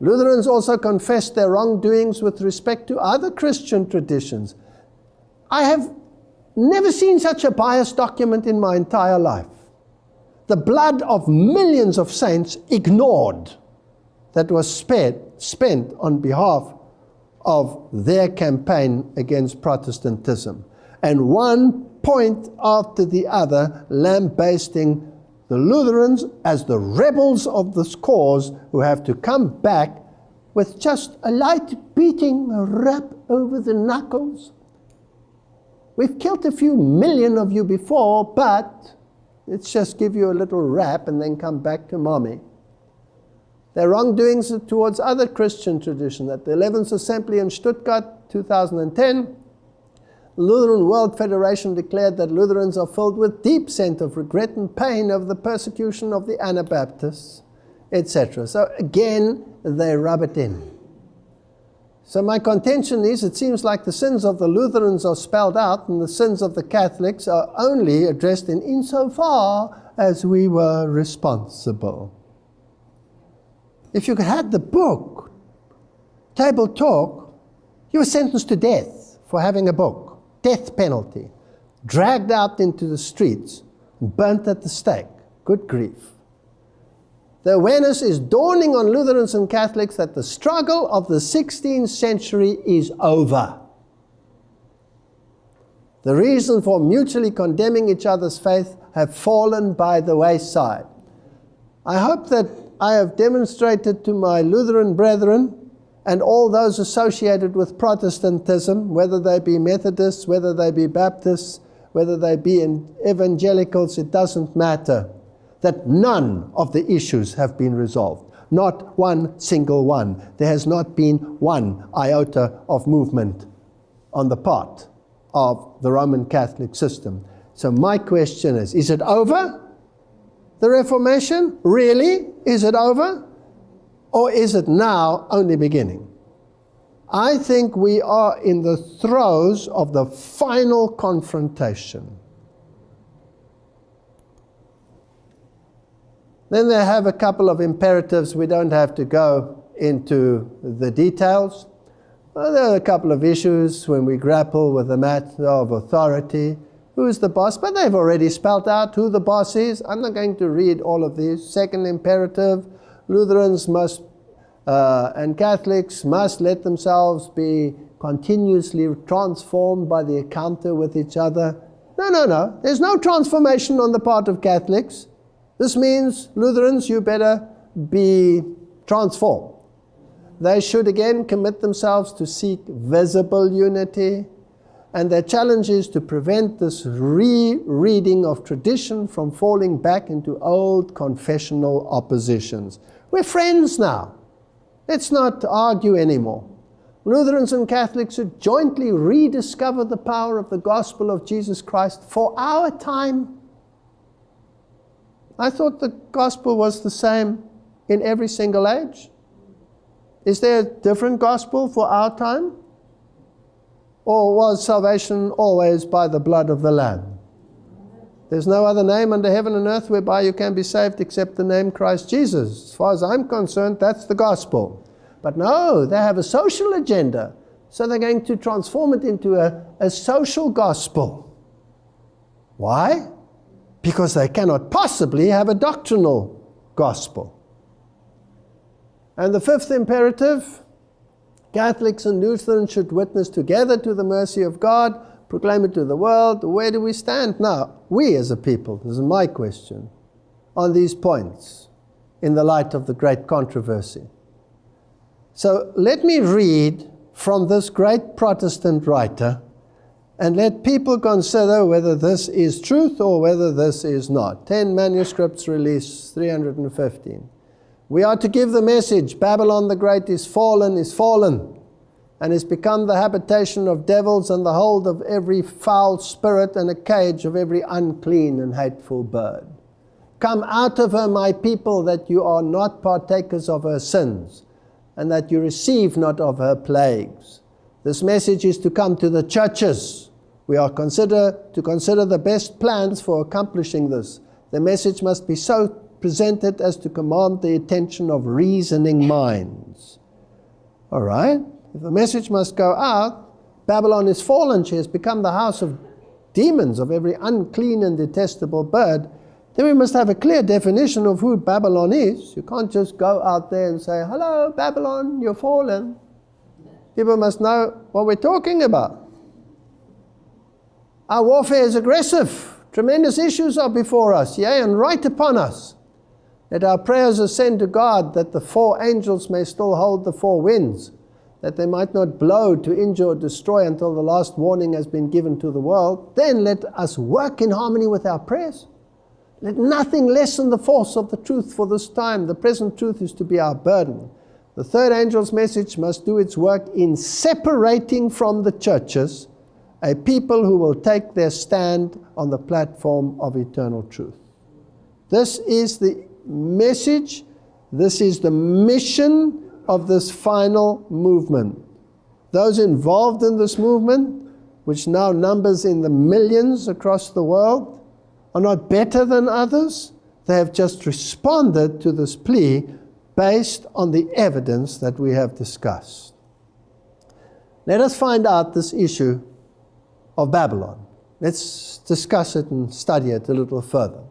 Lutherans also confessed their wrongdoings with respect to other Christian traditions. I have never seen such a biased document in my entire life the blood of millions of saints ignored that was spent, spent on behalf of their campaign against Protestantism. And one point after the other lambasting the Lutherans as the rebels of this cause who have to come back with just a light beating, a rap over the knuckles. We've killed a few million of you before, but Let's just give you a little rap and then come back to mommy. Their wrongdoings towards other Christian traditions. At the 11th Assembly in Stuttgart, 2010, Lutheran World Federation declared that Lutherans are filled with deep sense of regret and pain over the persecution of the Anabaptists, etc. So again, they rub it in. So my contention is it seems like the sins of the Lutherans are spelled out and the sins of the Catholics are only addressed in insofar as we were responsible. If you had the book, Table Talk, you were sentenced to death for having a book, death penalty, dragged out into the streets, burnt at the stake. Good grief. The awareness is dawning on Lutherans and Catholics that the struggle of the 16th century is over. The reason for mutually condemning each other's faith have fallen by the wayside. I hope that I have demonstrated to my Lutheran brethren and all those associated with Protestantism, whether they be Methodists, whether they be Baptists, whether they be evangelicals, it doesn't matter, that none of the issues have been resolved. Not one single one. There has not been one iota of movement on the part of the Roman Catholic system. So my question is, is it over? The Reformation? Really? Is it over? Or is it now only beginning? I think we are in the throes of the final confrontation. Then they have a couple of imperatives. We don't have to go into the details. Well, there are a couple of issues when we grapple with the matter of authority. Who is the boss? But they've already spelled out who the boss is. I'm not going to read all of these. Second imperative Lutherans must uh, and Catholics must let themselves be continuously transformed by the encounter with each other. No, no, no. There's no transformation on the part of Catholics. This means, Lutherans, you better be transformed. They should again commit themselves to seek visible unity, and their challenge is to prevent this rereading of tradition from falling back into old confessional oppositions. We're friends now. Let's not argue anymore. Lutherans and Catholics should jointly rediscover the power of the gospel of Jesus Christ for our time. I thought the gospel was the same in every single age. Is there a different gospel for our time? Or was salvation always by the blood of the Lamb? There's no other name under heaven and earth whereby you can be saved except the name Christ Jesus. As far as I'm concerned, that's the gospel. But no, they have a social agenda. So they're going to transform it into a, a social gospel. Why? Because they cannot possibly have a doctrinal gospel. And the fifth imperative Catholics and Lutherans should witness together to the mercy of God proclaim it to the world. Where do we stand now? We as a people, this is my question, on these points in the light of the great controversy. So let me read from this great Protestant writer and let people consider whether this is truth or whether this is not. 10 manuscripts released, 315. We are to give the message Babylon the Great is fallen, is fallen and is become the habitation of devils and the hold of every foul spirit and a cage of every unclean and hateful bird. Come out of her, my people, that you are not partakers of her sins, and that you receive not of her plagues. This message is to come to the churches. We are consider, to consider the best plans for accomplishing this. The message must be so presented as to command the attention of reasoning minds. All right? If the message must go out, Babylon is fallen, she has become the house of demons, of every unclean and detestable bird, then we must have a clear definition of who Babylon is. You can't just go out there and say, Hello, Babylon, you're fallen. People must know what we're talking about. Our warfare is aggressive. Tremendous issues are before us, yea, and right upon us. Let our prayers ascend to God that the four angels may still hold the four winds that they might not blow to injure or destroy until the last warning has been given to the world, then let us work in harmony with our prayers. Let nothing lessen the force of the truth for this time. The present truth is to be our burden. The third angel's message must do its work in separating from the churches a people who will take their stand on the platform of eternal truth. This is the message, this is the mission of this final movement. Those involved in this movement, which now numbers in the millions across the world, are not better than others. They have just responded to this plea based on the evidence that we have discussed. Let us find out this issue of Babylon. Let's discuss it and study it a little further.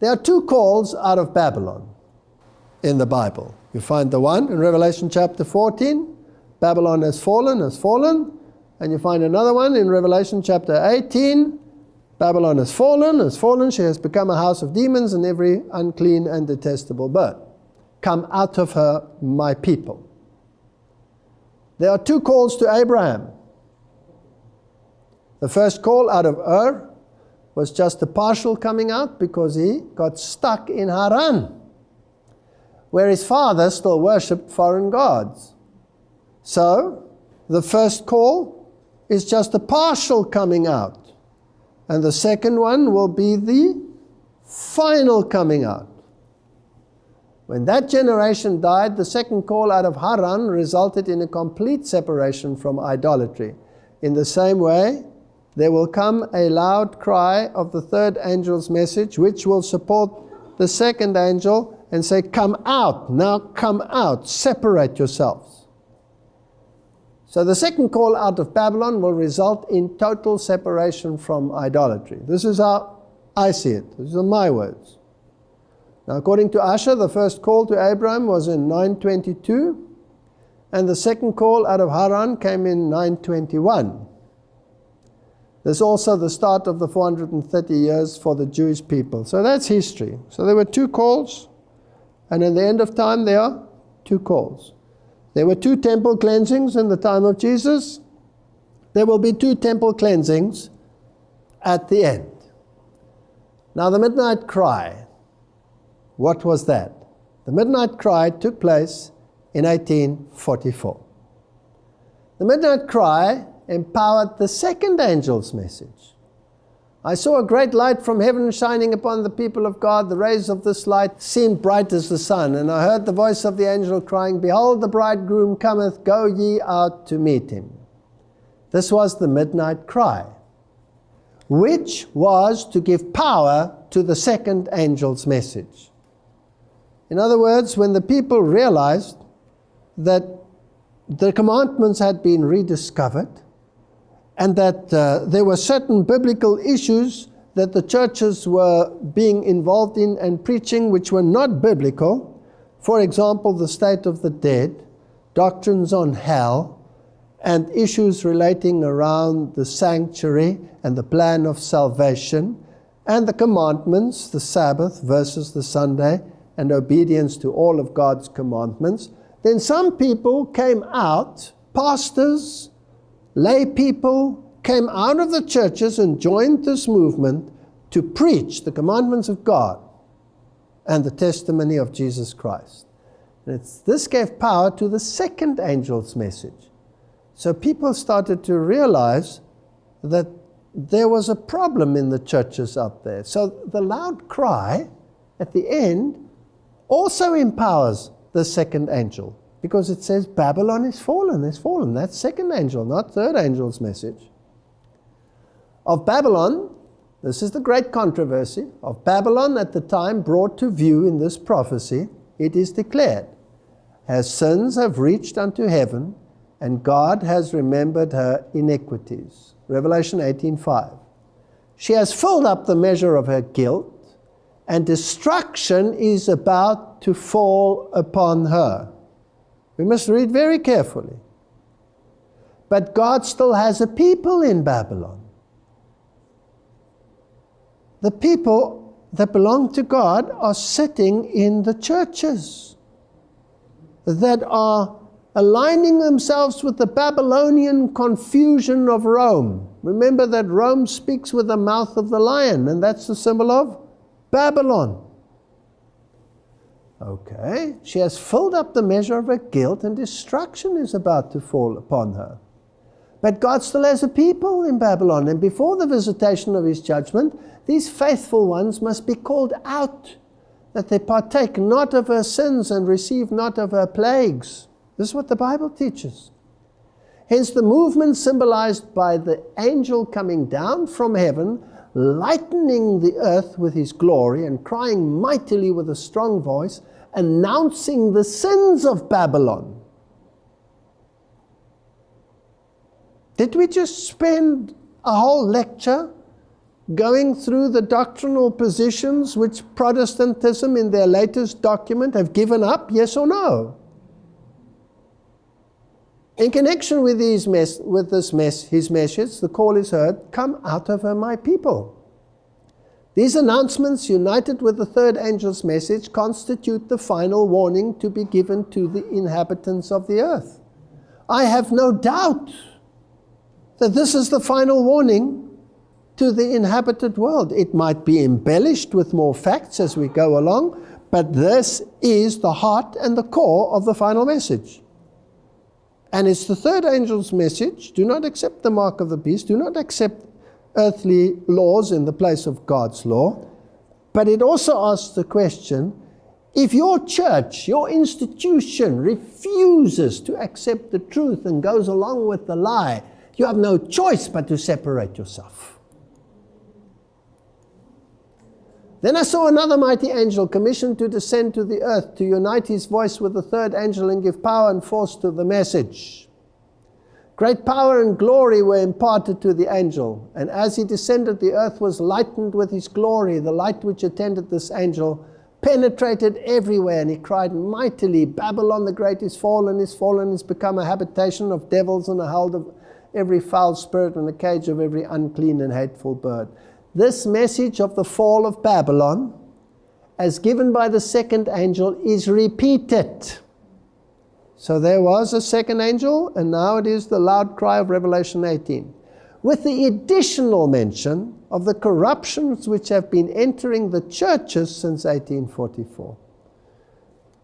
There are two calls out of Babylon in the Bible. You find the one in Revelation chapter 14, Babylon has fallen, has fallen. And you find another one in Revelation chapter 18, Babylon has fallen, has fallen, she has become a house of demons and every unclean and detestable bird. Come out of her, my people. There are two calls to Abraham. The first call out of Ur was just a partial coming out because he got stuck in Haran, where his father still worshipped foreign gods. So, the first call is just a partial coming out. And the second one will be the final coming out. When that generation died, the second call out of Haran resulted in a complete separation from idolatry. In the same way, there will come a loud cry of the third angel's message, which will support the second angel and say, Come out, now come out, separate yourselves. So the second call out of Babylon will result in total separation from idolatry. This is how I see it. These are my words. Now, according to Ussher, the first call to Abraham was in 922, and the second call out of Haran came in 921. There's also the start of the 430 years for the Jewish people. So that's history. So there were two calls, and at the end of time, there are two calls. There were two temple cleansings in the time of Jesus. There will be two temple cleansings at the end. Now, the midnight cry, what was that? The midnight cry took place in 1844. The midnight cry empowered the second angel's message. I saw a great light from heaven shining upon the people of God. The rays of this light seemed bright as the sun. And I heard the voice of the angel crying, Behold, the bridegroom cometh, go ye out to meet him. This was the midnight cry, which was to give power to the second angel's message. In other words, when the people realized that the commandments had been rediscovered, and that uh, there were certain biblical issues that the churches were being involved in and preaching which were not biblical. For example, the state of the dead, doctrines on hell, and issues relating around the sanctuary and the plan of salvation, and the commandments, the Sabbath versus the Sunday, and obedience to all of God's commandments. Then some people came out, pastors, lay people came out of the churches and joined this movement to preach the commandments of God and the testimony of Jesus Christ. And this gave power to the second angel's message. So people started to realize that there was a problem in the churches out there. So the loud cry at the end also empowers the second angel because it says Babylon is fallen, is fallen. That's second angel, not third angel's message. Of Babylon, this is the great controversy, of Babylon at the time brought to view in this prophecy, it is declared, Her sins have reached unto heaven, and God has remembered her iniquities. Revelation 18.5. She has filled up the measure of her guilt, and destruction is about to fall upon her. We must read very carefully. But God still has a people in Babylon. The people that belong to God are sitting in the churches that are aligning themselves with the Babylonian confusion of Rome. Remember that Rome speaks with the mouth of the lion, and that's the symbol of Babylon. Okay, she has filled up the measure of her guilt, and destruction is about to fall upon her. But God still has a people in Babylon, and before the visitation of his judgment, these faithful ones must be called out, that they partake not of her sins and receive not of her plagues. This is what the Bible teaches. Hence, the movement symbolized by the angel coming down from heaven lightening the earth with his glory and crying mightily with a strong voice, announcing the sins of Babylon. Did we just spend a whole lecture going through the doctrinal positions which Protestantism in their latest document have given up, yes or no? In connection with, these mes- with this mess, his message, the call is heard, Come out of her, my people. These announcements, united with the third angel's message, constitute the final warning to be given to the inhabitants of the earth. I have no doubt that this is the final warning to the inhabited world. It might be embellished with more facts as we go along, but this is the heart and the core of the final message. And it's the third angel's message do not accept the mark of the beast, do not accept earthly laws in the place of God's law. But it also asks the question if your church, your institution refuses to accept the truth and goes along with the lie, you have no choice but to separate yourself. Then I saw another mighty angel commissioned to descend to the earth to unite his voice with the third angel and give power and force to the message. Great power and glory were imparted to the angel, and as he descended, the earth was lightened with his glory. The light which attended this angel penetrated everywhere, and he cried mightily, Babylon the great is fallen, is fallen, is become a habitation of devils and a hold of every foul spirit and a cage of every unclean and hateful bird. This message of the fall of Babylon, as given by the second angel, is repeated. So there was a second angel, and now it is the loud cry of Revelation 18. With the additional mention of the corruptions which have been entering the churches since 1844.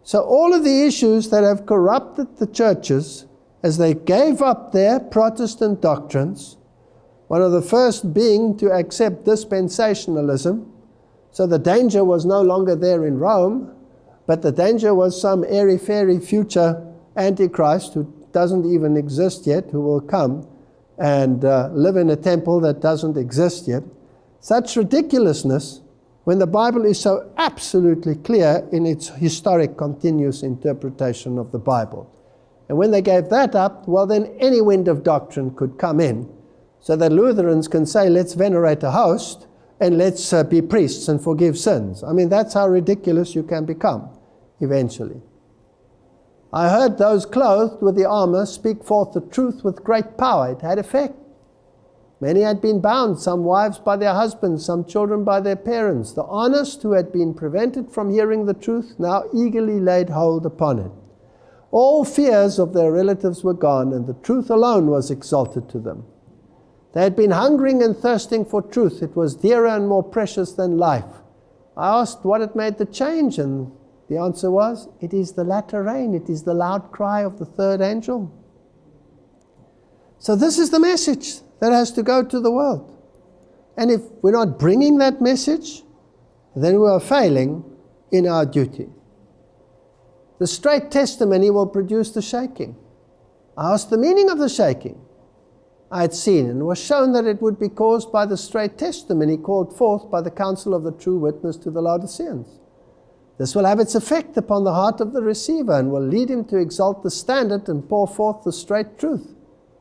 So, all of the issues that have corrupted the churches as they gave up their Protestant doctrines, one of the first being to accept dispensationalism. So the danger was no longer there in Rome, but the danger was some airy fairy future Antichrist who doesn't even exist yet, who will come and uh, live in a temple that doesn't exist yet. Such ridiculousness when the Bible is so absolutely clear in its historic continuous interpretation of the Bible. And when they gave that up, well, then any wind of doctrine could come in. So that Lutherans can say, let's venerate a host and let's uh, be priests and forgive sins. I mean, that's how ridiculous you can become eventually. I heard those clothed with the armor speak forth the truth with great power. It had effect. Many had been bound, some wives by their husbands, some children by their parents. The honest who had been prevented from hearing the truth now eagerly laid hold upon it. All fears of their relatives were gone, and the truth alone was exalted to them. They had been hungering and thirsting for truth. It was dearer and more precious than life. I asked what had made the change, and the answer was, It is the latter rain, it is the loud cry of the third angel. So, this is the message that has to go to the world. And if we're not bringing that message, then we are failing in our duty. The straight testimony will produce the shaking. I asked the meaning of the shaking. I had seen and was shown that it would be caused by the straight testimony called forth by the counsel of the true witness to the Laodiceans. This will have its effect upon the heart of the receiver and will lead him to exalt the standard and pour forth the straight truth.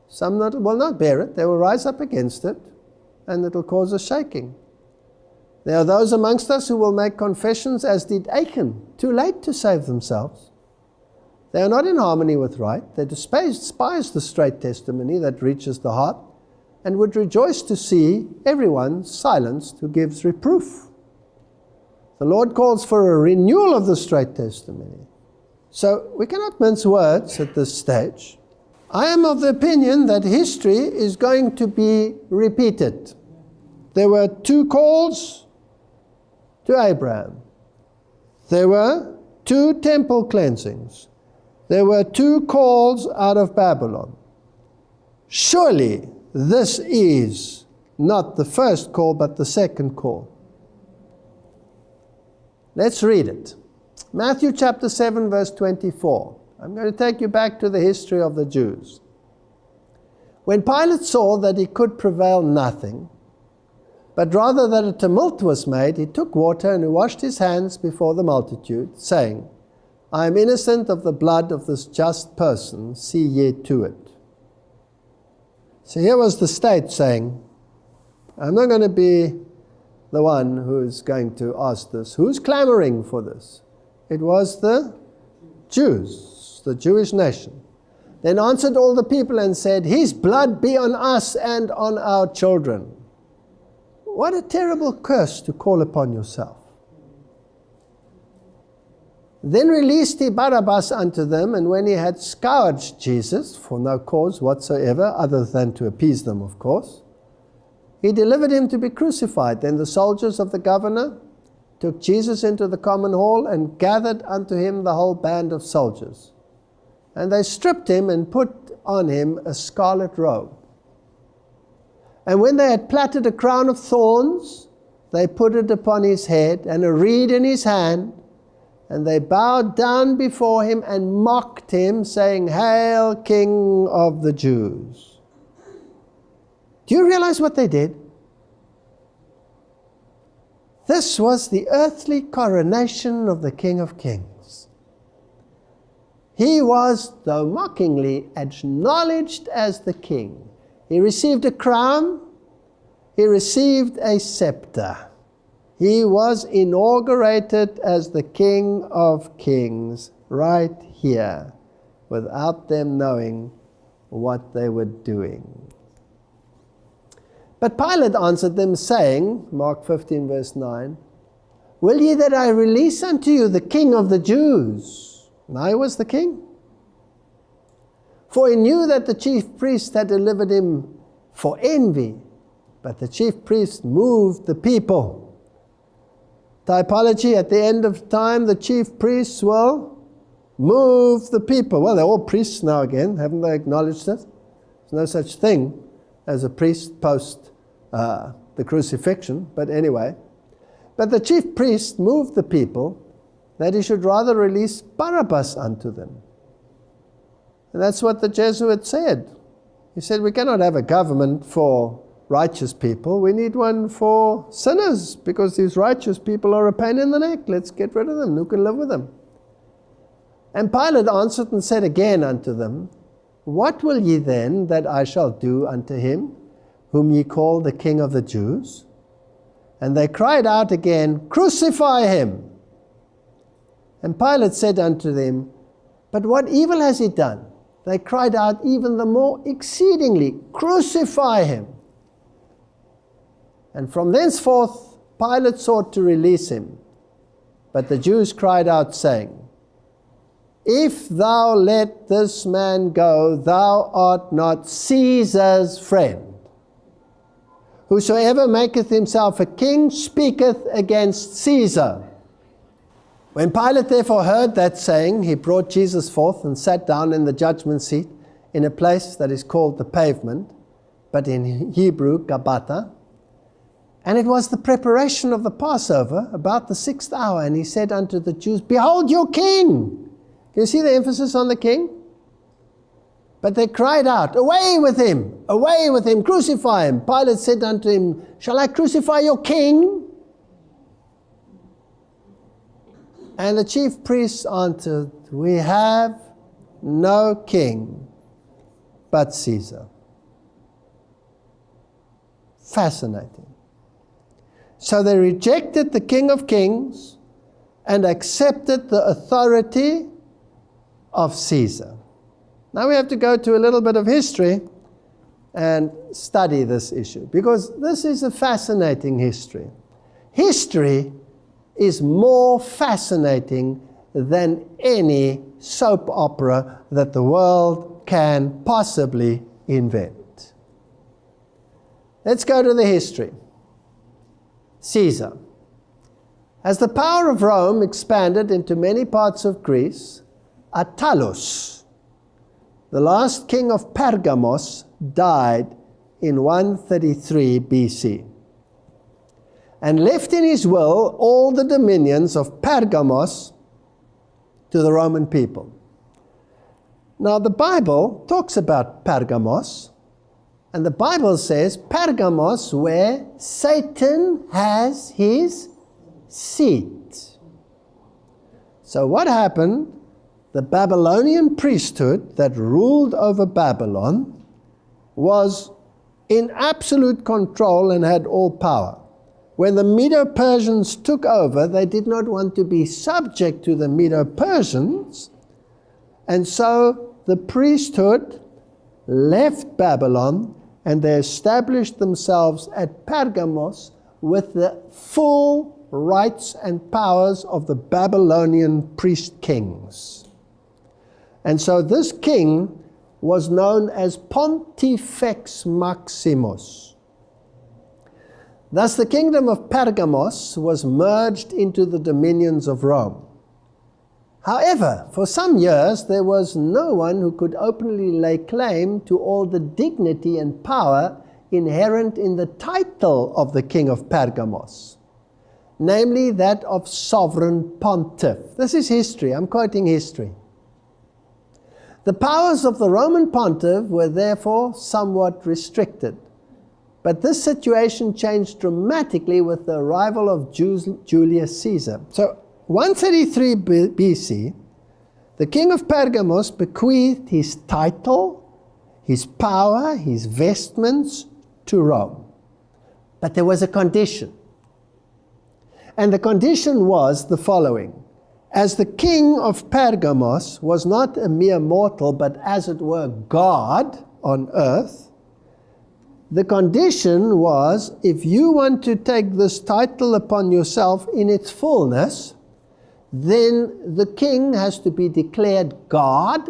Some not, will not bear it, they will rise up against it, and it will cause a shaking. There are those amongst us who will make confessions as did Achan, too late to save themselves. They are not in harmony with right. They despise, despise the straight testimony that reaches the heart and would rejoice to see everyone silenced who gives reproof. The Lord calls for a renewal of the straight testimony. So we cannot mince words at this stage. I am of the opinion that history is going to be repeated. There were two calls to Abraham. There were two temple cleansings. There were two calls out of Babylon. Surely this is not the first call, but the second call. Let's read it. Matthew chapter 7, verse 24. I'm going to take you back to the history of the Jews. When Pilate saw that he could prevail nothing, but rather that a tumult was made, he took water and he washed his hands before the multitude, saying, I am innocent of the blood of this just person, see ye to it. So here was the state saying, I'm not going to be the one who's going to ask this. Who's clamoring for this? It was the Jews, the Jewish nation. Then answered all the people and said, His blood be on us and on our children. What a terrible curse to call upon yourself. Then released he Barabbas unto them, and when he had scourged Jesus, for no cause whatsoever, other than to appease them, of course, he delivered him to be crucified. Then the soldiers of the governor took Jesus into the common hall and gathered unto him the whole band of soldiers. And they stripped him and put on him a scarlet robe. And when they had plaited a crown of thorns, they put it upon his head and a reed in his hand. And they bowed down before him and mocked him, saying, Hail, King of the Jews. Do you realize what they did? This was the earthly coronation of the King of Kings. He was, though mockingly, acknowledged as the king. He received a crown, he received a scepter. He was inaugurated as the King of Kings right here without them knowing what they were doing. But Pilate answered them, saying, Mark 15, verse 9, Will ye that I release unto you the King of the Jews? And I was the king. For he knew that the chief priest had delivered him for envy, but the chief priest moved the people typology at the end of time, the chief priests will move the people. Well, they're all priests now again, haven't they acknowledged it? There's no such thing as a priest post uh, the crucifixion, but anyway. But the chief priest moved the people that he should rather release Barabbas unto them. And that's what the Jesuit said. He said, We cannot have a government for righteous people. We need one for sinners because these righteous people are a pain in the neck. Let's get rid of them. Who can live with them? And Pilate answered and said again unto them, What will ye then that I shall do unto him, whom ye call the King of the Jews? And they cried out again, Crucify him! And Pilate said unto them, But what evil has he done? They cried out even the more exceedingly, Crucify him! And from thenceforth Pilate sought to release him. But the Jews cried out, saying, If thou let this man go, thou art not Caesar's friend. Whosoever maketh himself a king speaketh against Caesar. When Pilate therefore heard that saying, he brought Jesus forth and sat down in the judgment seat in a place that is called the pavement, but in Hebrew, Gabbatha and it was the preparation of the Passover, about the sixth hour. And he said unto the Jews, Behold your king! You see the emphasis on the king? But they cried out, Away with him! Away with him! Crucify him! Pilate said unto him, Shall I crucify your king? And the chief priests answered, We have no king but Caesar. Fascinating. So they rejected the King of Kings and accepted the authority of Caesar. Now we have to go to a little bit of history and study this issue because this is a fascinating history. History is more fascinating than any soap opera that the world can possibly invent. Let's go to the history. Caesar. As the power of Rome expanded into many parts of Greece, Attalus, the last king of Pergamos, died in 133 BC and left in his will all the dominions of Pergamos to the Roman people. Now, the Bible talks about Pergamos and the Bible says Pergamos, where Satan has his seat. So, what happened? The Babylonian priesthood that ruled over Babylon was in absolute control and had all power. When the Medo Persians took over, they did not want to be subject to the Medo Persians, and so the priesthood left Babylon and they established themselves at Pergamos, with the full rights and powers of the Babylonian priest kings. And so this king was known as Pontifex Maximus. Thus, the kingdom of Pergamos was merged into the dominions of Rome. However, for some years there was no one who could openly lay claim to all the dignity and power inherent in the title of the king of Pergamos, namely that of sovereign pontiff. This is history, I'm quoting history. The powers of the Roman pontiff were therefore somewhat restricted. But this situation changed dramatically with the arrival of Julius Caesar. So, 133 BC, the king of Pergamos bequeathed his title, his power, his vestments to Rome. But there was a condition. And the condition was the following As the king of Pergamos was not a mere mortal, but as it were God on earth, the condition was if you want to take this title upon yourself in its fullness, then the king has to be declared God,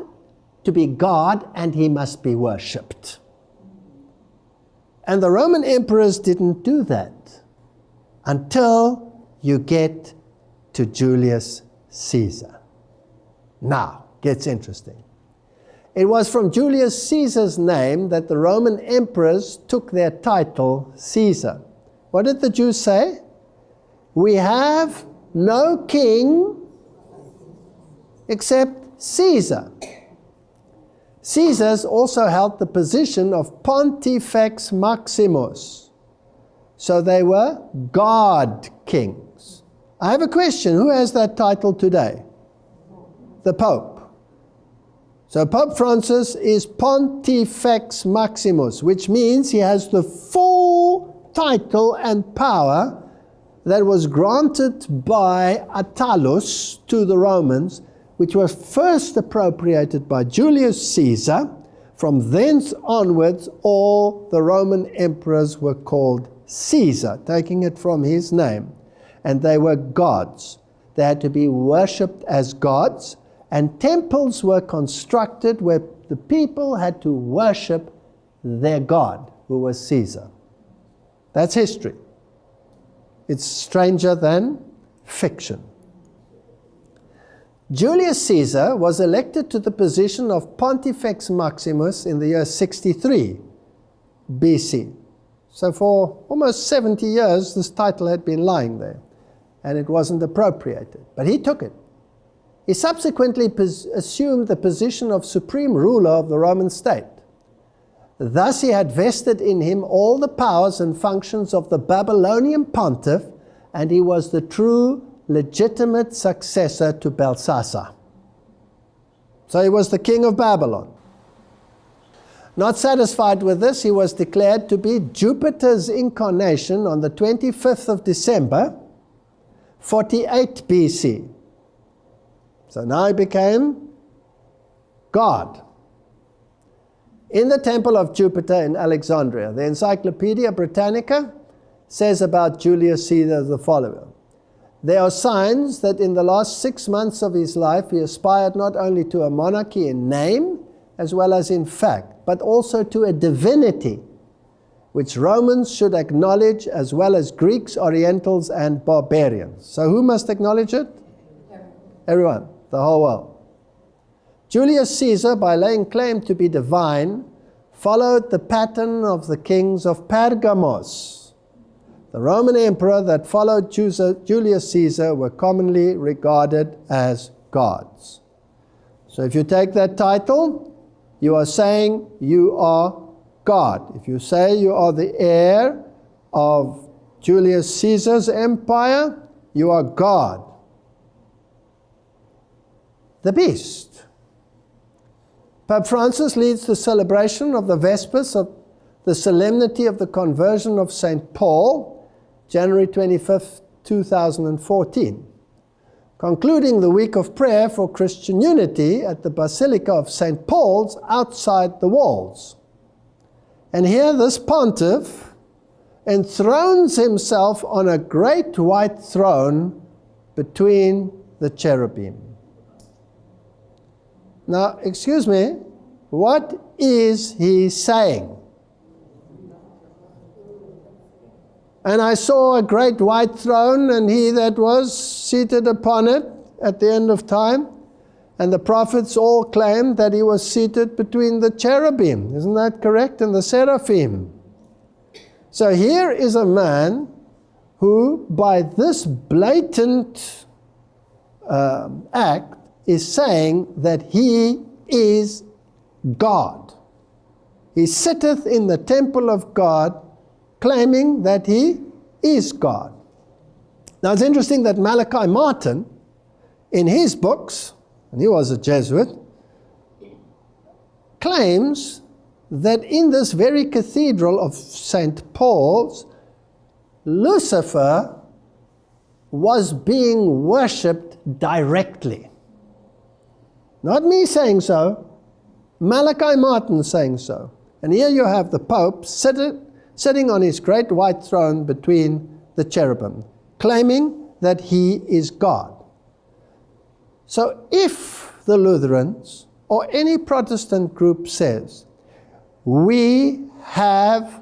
to be God, and he must be worshipped. And the Roman emperors didn't do that until you get to Julius Caesar. Now, gets interesting. It was from Julius Caesar's name that the Roman emperors took their title Caesar. What did the Jews say? We have no king except Caesar. Caesars also held the position of Pontifex Maximus. So they were God kings. I have a question. Who has that title today? The Pope. So Pope Francis is Pontifex Maximus, which means he has the full title and power that was granted by Attalus to the Romans which was first appropriated by Julius Caesar. From thence onwards, all the Roman emperors were called Caesar, taking it from his name. And they were gods. They had to be worshipped as gods, and temples were constructed where the people had to worship their god, who was Caesar. That's history. It's stranger than fiction. Julius Caesar was elected to the position of Pontifex Maximus in the year 63 BC. So for almost 70 years, this title had been lying there, and it wasn't appropriated. But he took it. He subsequently assumed the position of supreme ruler of the Roman state. Thus he had vested in him all the powers and functions of the Babylonian pontiff, and he was the true legitimate successor to Belshazzar. So he was the king of Babylon. Not satisfied with this, he was declared to be Jupiter's incarnation on the 25th of December, 48 BC. So now he became God. In the temple of Jupiter in Alexandria, the Encyclopedia Britannica says about Julius Caesar the following there are signs that in the last six months of his life he aspired not only to a monarchy in name as well as in fact, but also to a divinity which Romans should acknowledge as well as Greeks, Orientals, and barbarians. So who must acknowledge it? Everyone, the whole world. Julius Caesar, by laying claim to be divine, followed the pattern of the kings of Pergamos the Roman emperor that followed Julius Caesar were commonly regarded as gods. So if you take that title, you are saying you are God. If you say you are the heir of Julius Caesar's empire, you are God. The beast. Pope Francis leads the celebration of the Vespers of the solemnity of the conversion of St. Paul January 25th, 2014, concluding the week of prayer for Christian unity at the Basilica of St. Paul's outside the walls. And here, this pontiff enthrones himself on a great white throne between the cherubim. Now, excuse me, what is he saying? And I saw a great white throne, and he that was seated upon it at the end of time. And the prophets all claimed that he was seated between the cherubim. Isn't that correct? And the seraphim. So here is a man who, by this blatant uh, act, is saying that he is God. He sitteth in the temple of God, claiming that he is God. Now it's interesting that Malachi Martin, in his books, and he was a Jesuit, claims that in this very cathedral of St. Paul's, Lucifer was being worshipped directly. Not me saying so, Malachi Martin saying so. And here you have the Pope sitting, sitting on his great white throne between the cherubim, claiming that he is God. So if the Lutherans or any Protestant group says, we have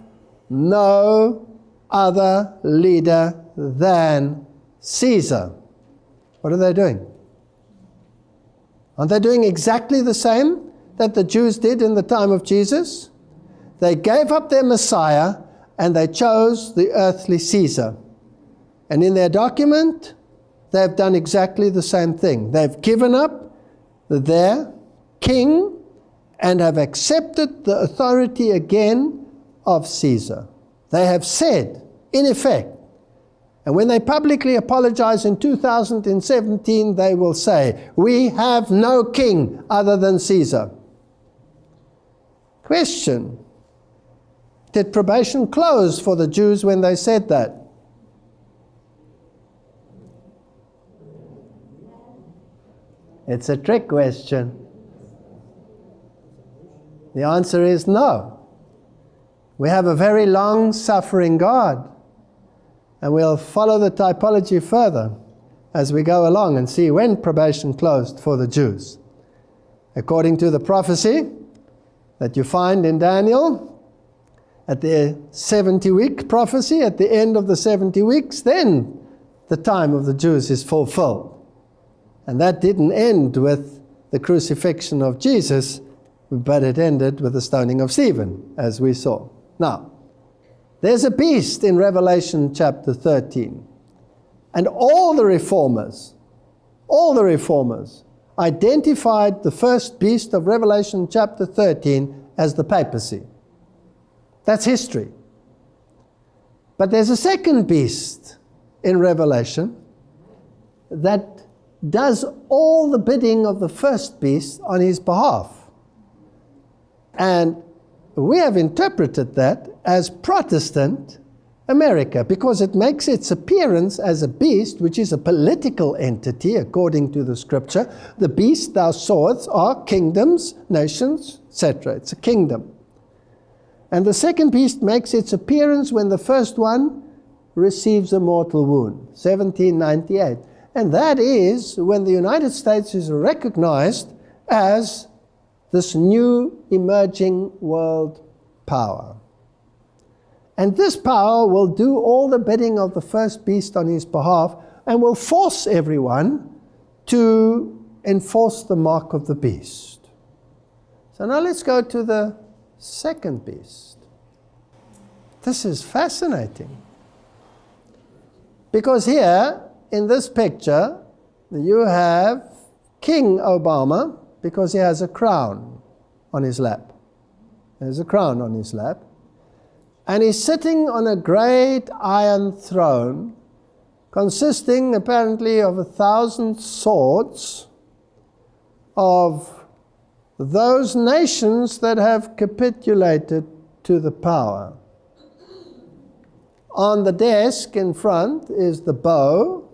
no other leader than Caesar, what are they doing? Aren't they doing exactly the same that the Jews did in the time of Jesus? They gave up their Messiah and they chose the earthly Caesar. And in their document, they've done exactly the same thing. They've given up their king and have accepted the authority again of Caesar. They have said, in effect, and when they publicly apologize in 2017, they will say, We have no king other than Caesar. Question Did probation close for the Jews when they said that? It's a trick question. The answer is no. We have a very long suffering God. And we'll follow the typology further as we go along and see when probation closed for the Jews. According to the prophecy that you find in Daniel, at the 70 week prophecy, at the end of the 70 weeks, then the time of the Jews is fulfilled. And that didn't end with the crucifixion of Jesus, but it ended with the stoning of Stephen, as we saw. Now, there's a beast in Revelation chapter 13. And all the reformers, all the reformers, identified the first beast of Revelation chapter 13 as the papacy. That's history. But there's a second beast in Revelation that does all the bidding of the first beast on his behalf. And we have interpreted that as Protestant America because it makes its appearance as a beast, which is a political entity according to the scripture. The beast thou sawest are kingdoms, nations, etc. It's a kingdom. And the second beast makes its appearance when the first one receives a mortal wound, 1798. And that is when the United States is recognized as this new emerging world power. And this power will do all the bidding of the first beast on his behalf and will force everyone to enforce the mark of the beast. So now let's go to the second beast. This is fascinating. Because here, in this picture, you have King Obama, because he has a crown on his lap. There's a crown on his lap. And he's sitting on a great iron throne consisting apparently of a thousand swords of those nations that have capitulated to the power. On the desk in front is the bow,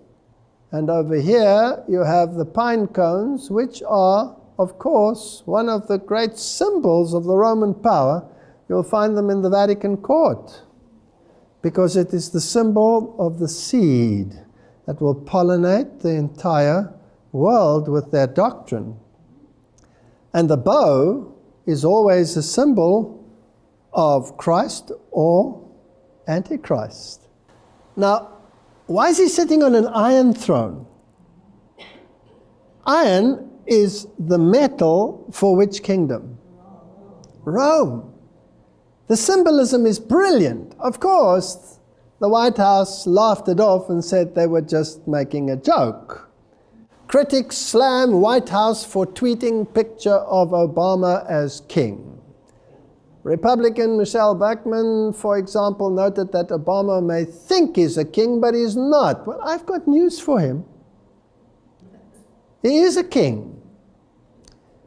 and over here you have the pine cones, which are of course, one of the great symbols of the Roman power. You'll find them in the Vatican court. because it is the symbol of the seed that will pollinate the entire world with their doctrine. And the bow is always a symbol of Christ or Antichrist. Now, why is he sitting on an iron throne? Iron is the metal for which kingdom? Rome. The symbolism is brilliant. Of course, the White House laughed it off and said they were just making a joke. Critics slam White House for tweeting picture of Obama as king. Republican Michelle Bachmann, for example, noted that Obama may think he's a king, but he's not. Well, I've got news for him. He is a king.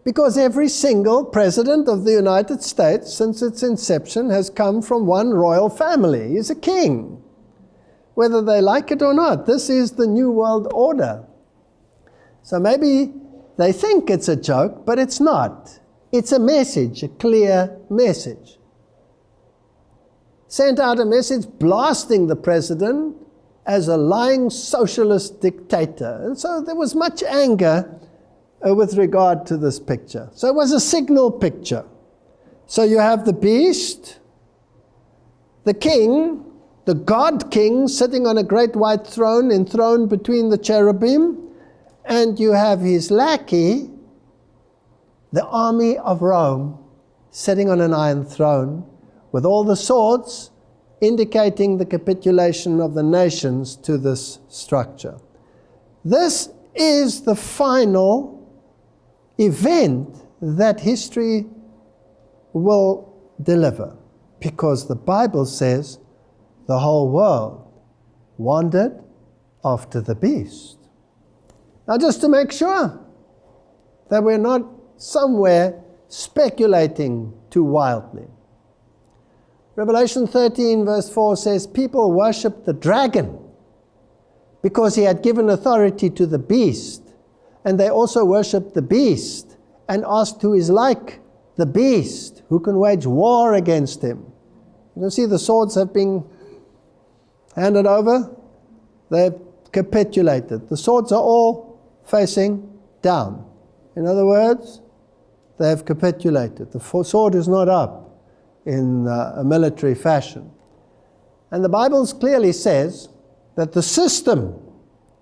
Because every single president of the United States since its inception has come from one royal family. He's a king. Whether they like it or not, this is the New World Order. So maybe they think it's a joke, but it's not. It's a message, a clear message. Sent out a message blasting the president as a lying socialist dictator. And so there was much anger uh, with regard to this picture. So it was a signal picture. So you have the beast, the king, the God king sitting on a great white throne enthroned between the cherubim, and you have his lackey, the army of Rome, sitting on an iron throne with all the swords indicating the capitulation of the nations to this structure. This is the final event that history will deliver because the Bible says the whole world wandered after the beast. Now, just to make sure that we're not somewhere speculating too wildly. Revelation 13, verse 4 says, People worshipped the dragon because he had given authority to the beast. And they also worshipped the beast and asked who is like the beast, who can wage war against him. You can see the swords have been handed over, they've capitulated. The swords are all facing down. In other words, they have capitulated. The sword is not up in uh, a military fashion. And the Bible clearly says that the system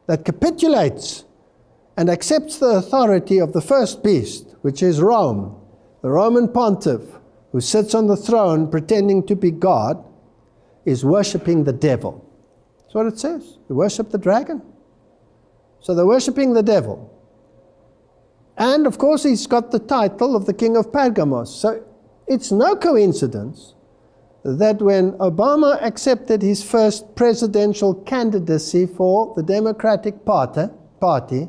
that capitulates and accepts the authority of the first beast, which is Rome, the Roman pontiff, who sits on the throne pretending to be God, is worshipping the devil. That's what it says. You worship the dragon. So they're worshipping the devil. And of course, he's got the title of the king of Pergamos. So it's no coincidence that when Obama accepted his first presidential candidacy for the Democratic Party, party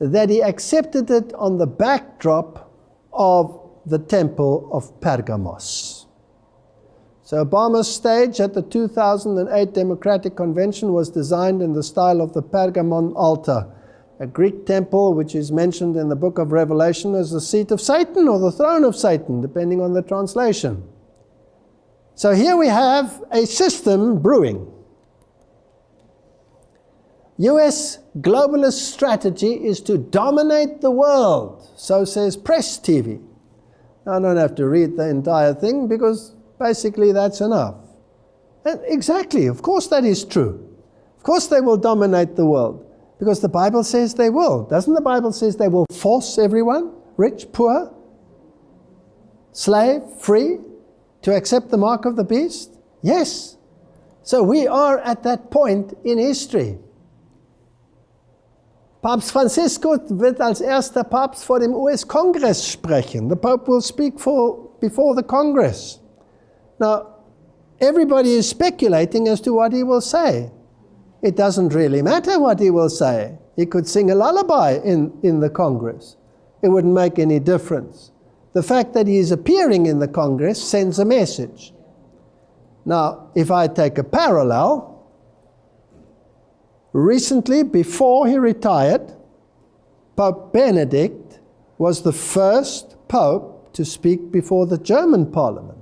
that he accepted it on the backdrop of the Temple of Pergamos. So Obama's stage at the 2008 Democratic Convention was designed in the style of the Pergamon altar, a Greek temple which is mentioned in the book of Revelation as the seat of Satan or the throne of Satan, depending on the translation. So here we have a system brewing. US globalist strategy is to dominate the world, so says Press TV. I don't have to read the entire thing because basically that's enough. And exactly, of course that is true. Of course they will dominate the world. Because the Bible says they will. Doesn't the Bible says they will force everyone, rich, poor, slave, free, to accept the mark of the beast? Yes. So we are at that point in history. Papst Francisco wird als erster Papst vor dem US-Kongress sprechen. The Pope will speak for, before the Congress. Now, everybody is speculating as to what he will say it doesn't really matter what he will say. He could sing a lullaby in, in the Congress. It wouldn't make any difference. The fact that he is appearing in the Congress sends a message. Now, if I take a parallel, recently, before he retired, Pope Benedict was the first pope to speak before the German parliament.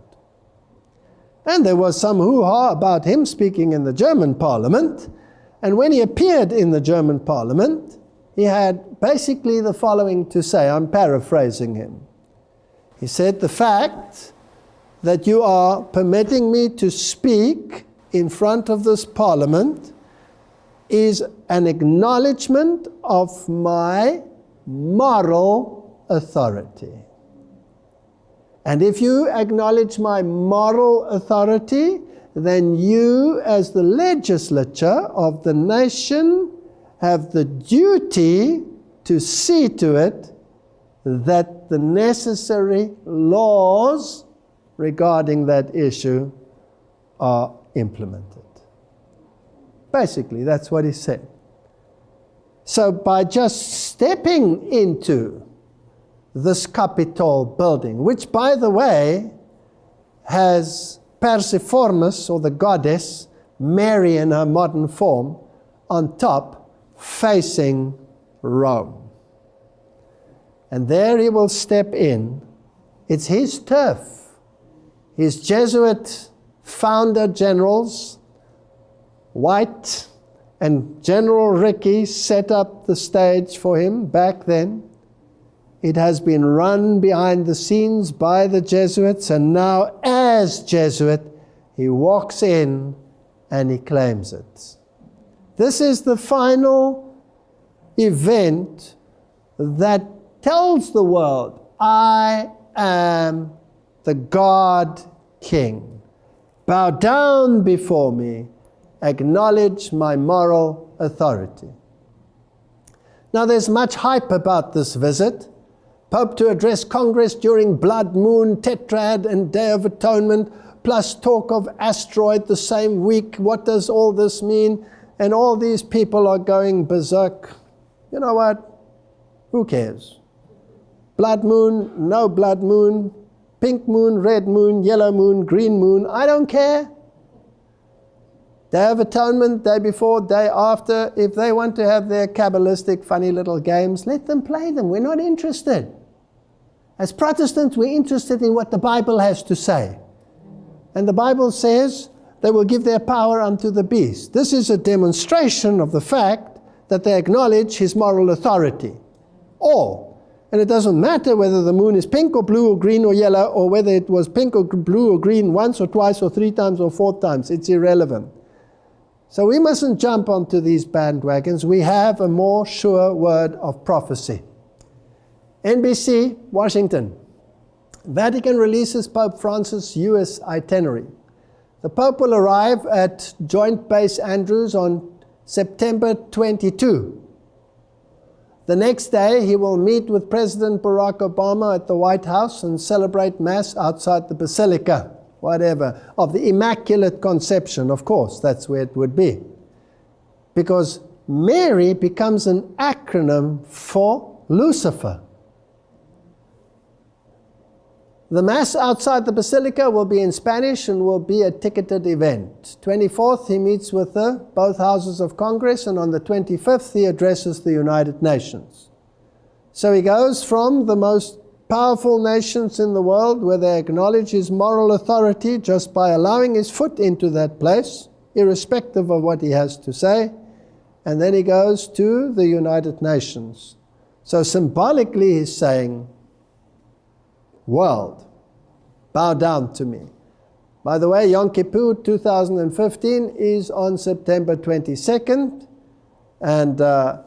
And there was some hoo ha about him speaking in the German parliament. And when he appeared in the German parliament, he had basically the following to say. I'm paraphrasing him. He said, The fact that you are permitting me to speak in front of this parliament is an acknowledgement of my moral authority. And if you acknowledge my moral authority, then you, as the legislature of the nation, have the duty to see to it that the necessary laws regarding that issue are implemented. Basically, that's what he said. So, by just stepping into this Capitol building, which, by the way, has Persephormis, or the goddess, Mary in her modern form, on top, facing Rome. And there he will step in. It's his turf. His Jesuit founder generals, White and General Rickey, set up the stage for him back then. It has been run behind the scenes by the Jesuits, and now, as Jesuit, he walks in and he claims it. This is the final event that tells the world, I am the God King. Bow down before me, acknowledge my moral authority. Now, there's much hype about this visit. Pope to address Congress during Blood Moon, Tetrad, and Day of Atonement, plus talk of asteroid the same week. What does all this mean? And all these people are going berserk. You know what? Who cares? Blood moon, no blood moon, pink moon, red moon, yellow moon, green moon, I don't care. Day of Atonement, day before, day after, if they want to have their Kabbalistic funny little games, let them play them. We're not interested. As Protestants, we're interested in what the Bible has to say. And the Bible says they will give their power unto the beast. This is a demonstration of the fact that they acknowledge his moral authority. All. And it doesn't matter whether the moon is pink or blue or green or yellow or whether it was pink or blue or green once or twice or three times or four times. It's irrelevant. So we mustn't jump onto these bandwagons. We have a more sure word of prophecy. NBC, Washington. Vatican releases Pope Francis' U.S. itinerary. The Pope will arrive at Joint Base Andrews on September 22. The next day, he will meet with President Barack Obama at the White House and celebrate Mass outside the Basilica, whatever, of the Immaculate Conception, of course, that's where it would be. Because Mary becomes an acronym for Lucifer. The Mass outside the Basilica will be in Spanish and will be a ticketed event. 24th, he meets with the, both houses of Congress, and on the 25th, he addresses the United Nations. So he goes from the most powerful nations in the world where they acknowledge his moral authority just by allowing his foot into that place, irrespective of what he has to say, and then he goes to the United Nations. So symbolically, he's saying, world, bow down to me. By the way, Yom Kippur 2015 is on September 22nd, and uh,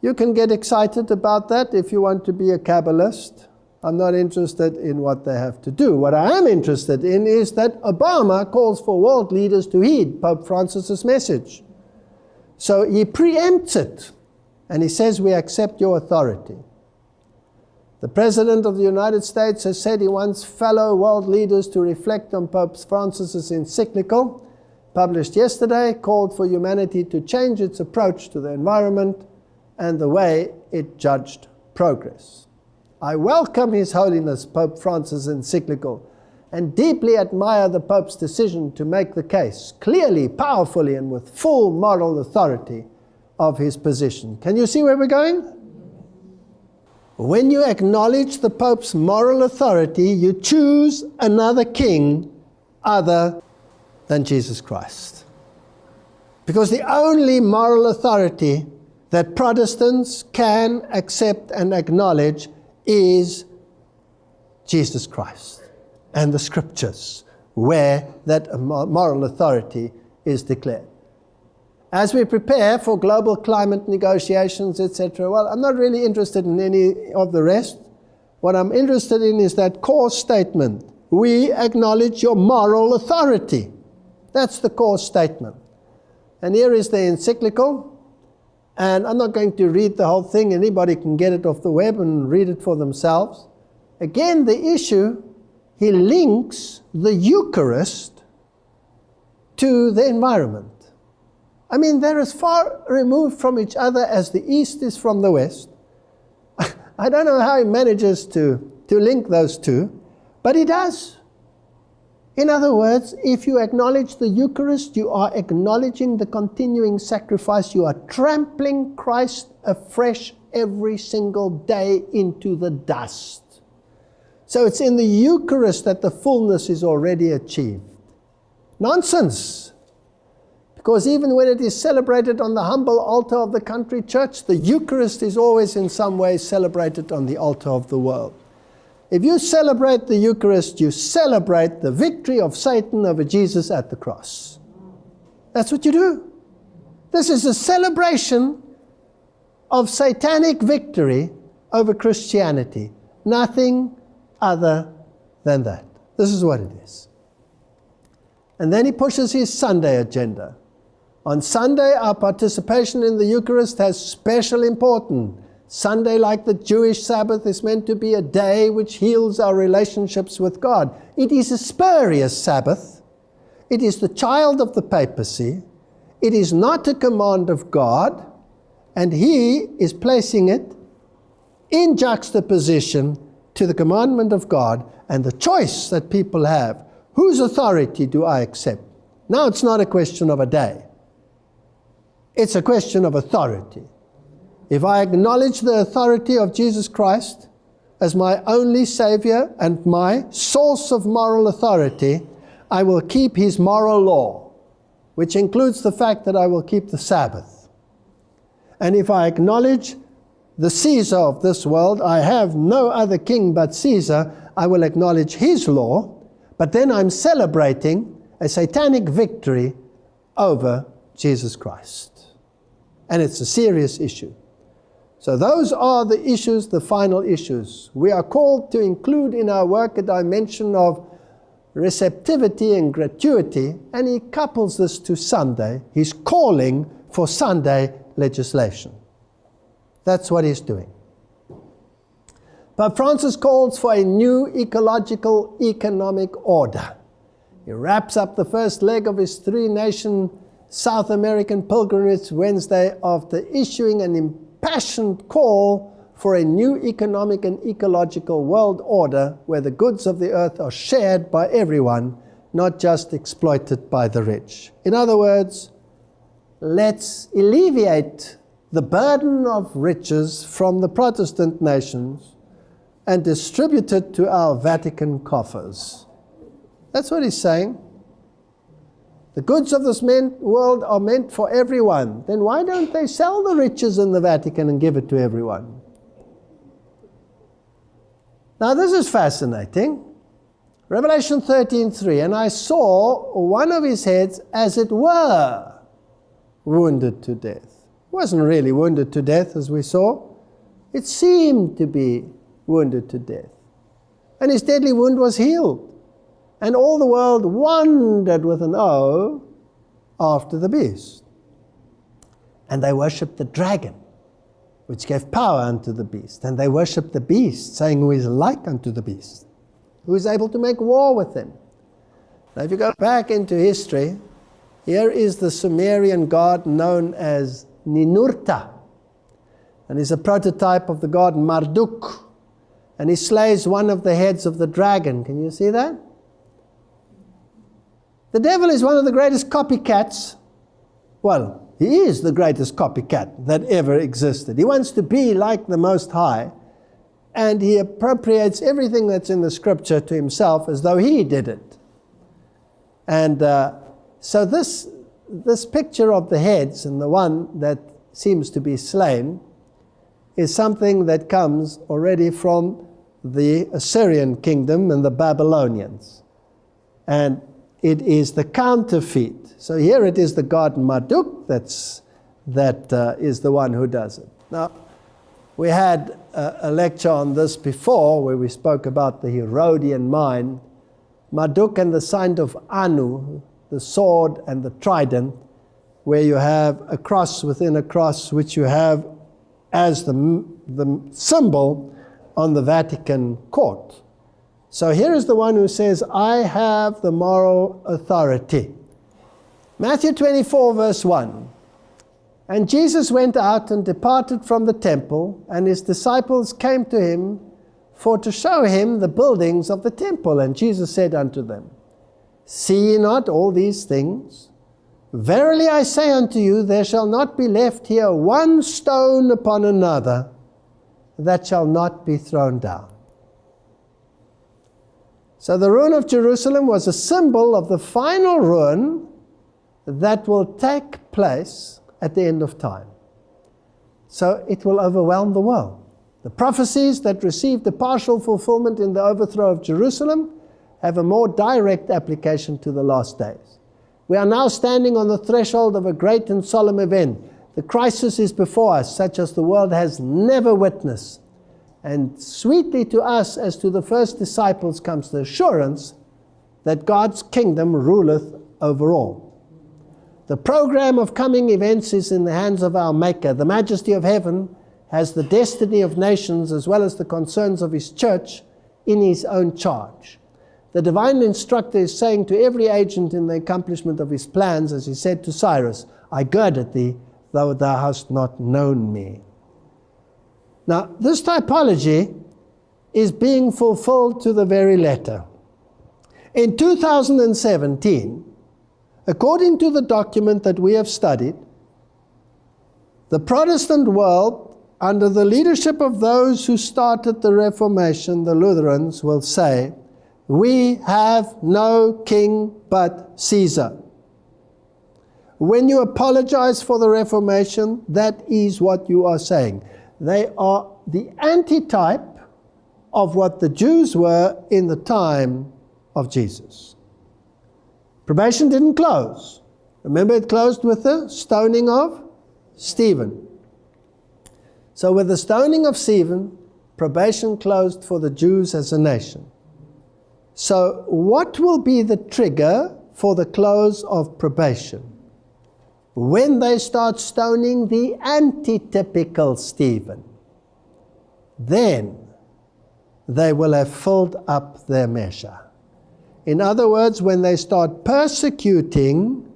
you can get excited about that if you want to be a Kabbalist. I'm not interested in what they have to do. What I am interested in is that Obama calls for world leaders to heed Pope Francis's message. So he preempts it, and he says, We accept your authority. The President of the United States has said he wants fellow world leaders to reflect on Pope Francis's encyclical, published yesterday, called for humanity to change its approach to the environment and the way it judged progress. I welcome His Holiness Pope Francis' encyclical and deeply admire the Pope's decision to make the case clearly, powerfully, and with full moral authority of his position. Can you see where we're going? When you acknowledge the Pope's moral authority, you choose another king other than Jesus Christ. Because the only moral authority that Protestants can accept and acknowledge is Jesus Christ and the scriptures, where that moral authority is declared. As we prepare for global climate negotiations, etc., well, I'm not really interested in any of the rest. What I'm interested in is that core statement we acknowledge your moral authority. That's the core statement. And here is the encyclical. And I'm not going to read the whole thing. Anybody can get it off the web and read it for themselves. Again, the issue, he links the Eucharist to the environment. I mean, they're as far removed from each other as the East is from the West. *laughs* I don't know how he manages to, to link those two, but he does. In other words, if you acknowledge the Eucharist, you are acknowledging the continuing sacrifice. You are trampling Christ afresh every single day into the dust. So it's in the Eucharist that the fullness is already achieved. Nonsense. Because even when it is celebrated on the humble altar of the country church, the Eucharist is always in some way celebrated on the altar of the world. If you celebrate the Eucharist, you celebrate the victory of Satan over Jesus at the cross. That's what you do. This is a celebration of satanic victory over Christianity. Nothing other than that. This is what it is. And then he pushes his Sunday agenda. On Sunday, our participation in the Eucharist has special importance. Sunday, like the Jewish Sabbath, is meant to be a day which heals our relationships with God. It is a spurious Sabbath. It is the child of the papacy. It is not a command of God. And he is placing it in juxtaposition to the commandment of God and the choice that people have. Whose authority do I accept? Now it's not a question of a day. It's a question of authority. If I acknowledge the authority of Jesus Christ as my only Savior and my source of moral authority, I will keep His moral law, which includes the fact that I will keep the Sabbath. And if I acknowledge the Caesar of this world, I have no other king but Caesar, I will acknowledge his law, but then I'm celebrating a satanic victory over Jesus Christ. And it's a serious issue. So those are the issues, the final issues. We are called to include in our work a dimension of receptivity and gratuity, and he couples this to Sunday. He's calling for Sunday legislation. That's what he's doing. But Francis calls for a new ecological economic order. He wraps up the first leg of his three nation South American pilgrimage Wednesday after issuing an impassioned call for a new economic and ecological world order where the goods of the earth are shared by everyone, not just exploited by the rich. In other words, let's alleviate the burden of riches from the Protestant nations and distribute it to our Vatican coffers. That's what he's saying. The goods of this world are meant for everyone. Then why don't they sell the riches in the Vatican and give it to everyone? Now this is fascinating. Revelation 13:3, and I saw one of his heads as it were wounded to death. He wasn't really wounded to death as we saw. It seemed to be wounded to death. And his deadly wound was healed. And all the world wondered with an O after the beast. And they worshipped the dragon, which gave power unto the beast. And they worshipped the beast, saying, Who is like unto the beast? Who is able to make war with him? Now, if you go back into history, here is the Sumerian god known as Ninurta. And he's a prototype of the god Marduk. And he slays one of the heads of the dragon. Can you see that? The devil is one of the greatest copycats. Well, he is the greatest copycat that ever existed. He wants to be like the Most High, and he appropriates everything that's in the scripture to himself as though he did it. And uh, so this, this picture of the heads and the one that seems to be slain is something that comes already from the Assyrian kingdom and the Babylonians. And it is the counterfeit. So here it is the god Marduk that's, that uh, is the one who does it. Now, we had a, a, lecture on this before where we spoke about the Herodian mind. Marduk and the sign of Anu, the sword and the trident, where you have a cross within a cross, which you have as the, the symbol on the Vatican court. So here is the one who says, I have the moral authority. Matthew 24, verse 1. And Jesus went out and departed from the temple, and his disciples came to him for to show him the buildings of the temple. And Jesus said unto them, See ye not all these things? Verily I say unto you, there shall not be left here one stone upon another that shall not be thrown down. So the ruin of Jerusalem was a symbol of the final ruin that will take place at the end of time. So it will overwhelm the world. The prophecies that received the partial fulfillment in the overthrow of Jerusalem have a more direct application to the last days. We are now standing on the threshold of a great and solemn event. The crisis is before us, such as the world has never witnessed. And sweetly to us, as to the first disciples, comes the assurance that God's kingdom ruleth over all. The program of coming events is in the hands of our Maker. The majesty of heaven has the destiny of nations as well as the concerns of his church in his own charge. The divine instructor is saying to every agent in the accomplishment of his plans, as he said to Cyrus, I girded thee, though thou hast not known me. Now, this typology is being fulfilled to the very letter. In 2017, according to the document that we have studied, the Protestant world, under the leadership of those who started the Reformation, the Lutherans, will say, We have no king but Caesar. When you apologize for the Reformation, that is what you are saying. They are the antitype of what the Jews were in the time of Jesus. Probation didn't close. Remember, it closed with the stoning of Stephen. So, with the stoning of Stephen, probation closed for the Jews as a nation. So, what will be the trigger for the close of probation? When they start stoning the antitypical Stephen, then they will have filled up their measure. In other words, when they start persecuting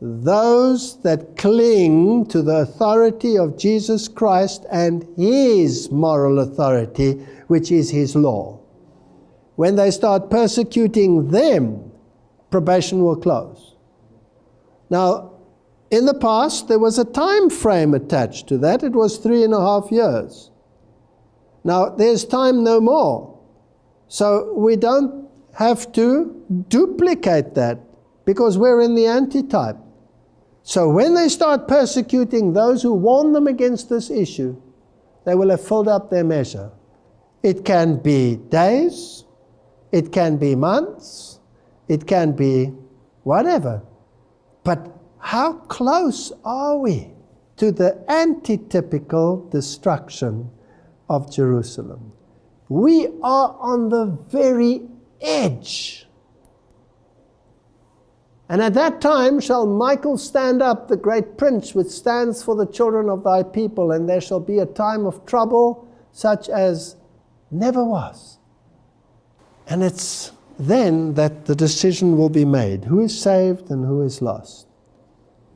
those that cling to the authority of Jesus Christ and his moral authority, which is his law, when they start persecuting them, probation will close. Now, in the past, there was a time frame attached to that. It was three and a half years. Now, there's time no more. So we don't have to duplicate that because we're in the antitype. So when they start persecuting those who warn them against this issue, they will have filled up their measure. It can be days, it can be months, it can be whatever. But how close are we to the antitypical destruction of Jerusalem? We are on the very edge. And at that time shall Michael stand up, the great prince, which stands for the children of thy people, and there shall be a time of trouble such as never was. And it's then that the decision will be made who is saved and who is lost.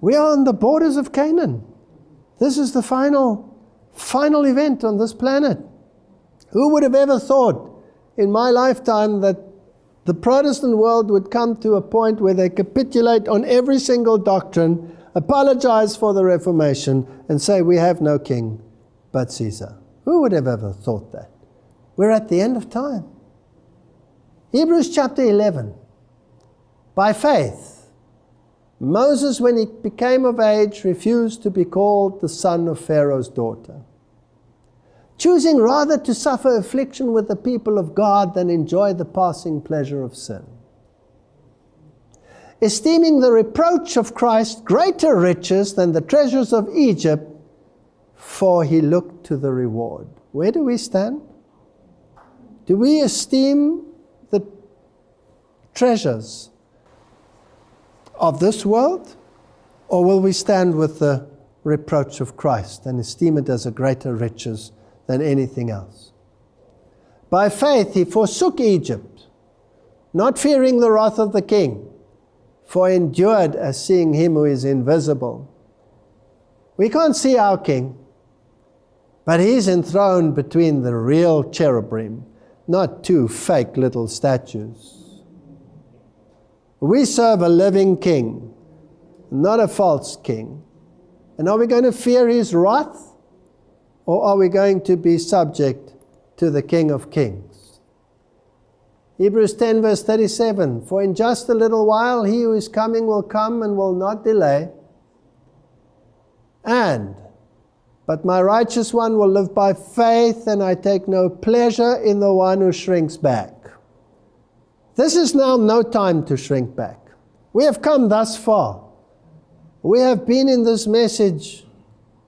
We are on the borders of Canaan. This is the final, final event on this planet. Who would have ever thought in my lifetime that the Protestant world would come to a point where they capitulate on every single doctrine, apologize for the Reformation, and say, We have no king but Caesar? Who would have ever thought that? We're at the end of time. Hebrews chapter 11. By faith, Moses, when he became of age, refused to be called the son of Pharaoh's daughter, choosing rather to suffer affliction with the people of God than enjoy the passing pleasure of sin. Esteeming the reproach of Christ greater riches than the treasures of Egypt, for he looked to the reward. Where do we stand? Do we esteem the treasures of this world? Or will we stand with the reproach of Christ and esteem it as a greater riches than anything else? By faith, he forsook Egypt, not fearing the wrath of the king, for endured as seeing him who is invisible. We can't see our king, but he's enthroned between the real cherubim, not two fake little statues. We serve a living king, not a false king. And are we going to fear his wrath? Or are we going to be subject to the King of Kings? Hebrews 10, verse 37 For in just a little while he who is coming will come and will not delay. And, but my righteous one will live by faith, and I take no pleasure in the one who shrinks back. This is now no time to shrink back. We have come thus far. We have been in this message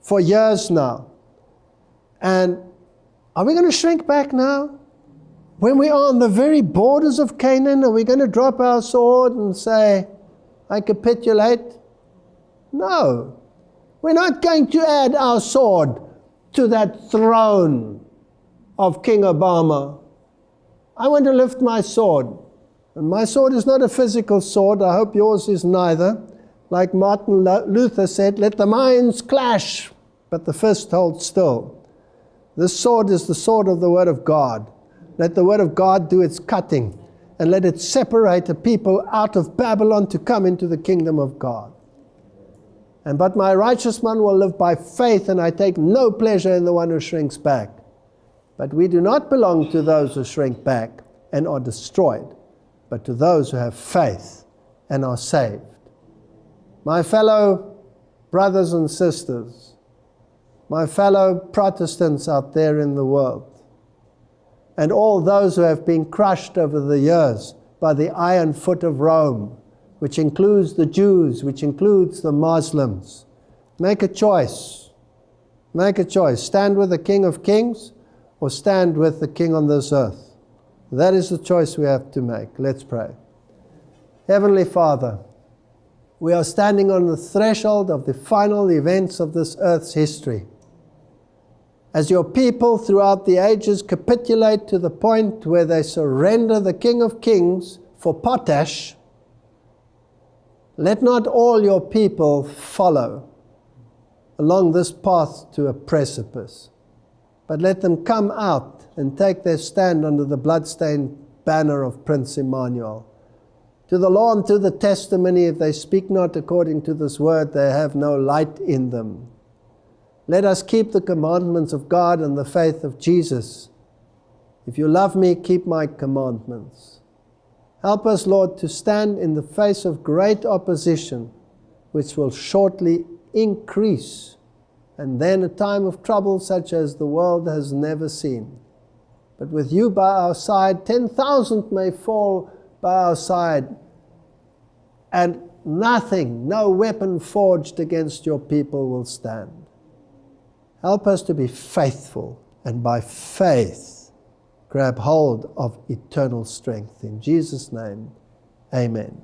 for years now. And are we going to shrink back now? When we are on the very borders of Canaan, are we going to drop our sword and say, I capitulate? No. We're not going to add our sword to that throne of King Obama. I want to lift my sword. And my sword is not a physical sword. I hope yours is neither. Like Martin Luther said, let the minds clash, but the fist hold still. This sword is the sword of the Word of God. Let the Word of God do its cutting and let it separate the people out of Babylon to come into the kingdom of God. And but my righteous man will live by faith, and I take no pleasure in the one who shrinks back. But we do not belong to those who shrink back and are destroyed but to those who have faith and are saved. My fellow brothers and sisters, my fellow Protestants out there in the world, and all those who have been crushed over the years by the iron foot of Rome, which includes the Jews, which includes the Muslims, make a choice. Make a choice. Stand with the King of Kings or stand with the King on this earth. That is the choice we have to make. Let's pray. Heavenly Father, we are standing on the threshold of the final events of this earth's history. As your people throughout the ages capitulate to the point where they surrender the King of Kings for potash, let not all your people follow along this path to a precipice, but let them come out and take their stand under the bloodstained banner of Prince Emmanuel. To the law and to the testimony, if they speak not according to this word, they have no light in them. Let us keep the commandments of God and the faith of Jesus. If you love me, keep my commandments. Help us, Lord, to stand in the face of great opposition, which will shortly increase, and then a time of trouble such as the world has never seen. But with you by our side, 10,000 may fall by our side, and nothing, no weapon forged against your people will stand. Help us to be faithful and by faith grab hold of eternal strength. In Jesus' name, amen.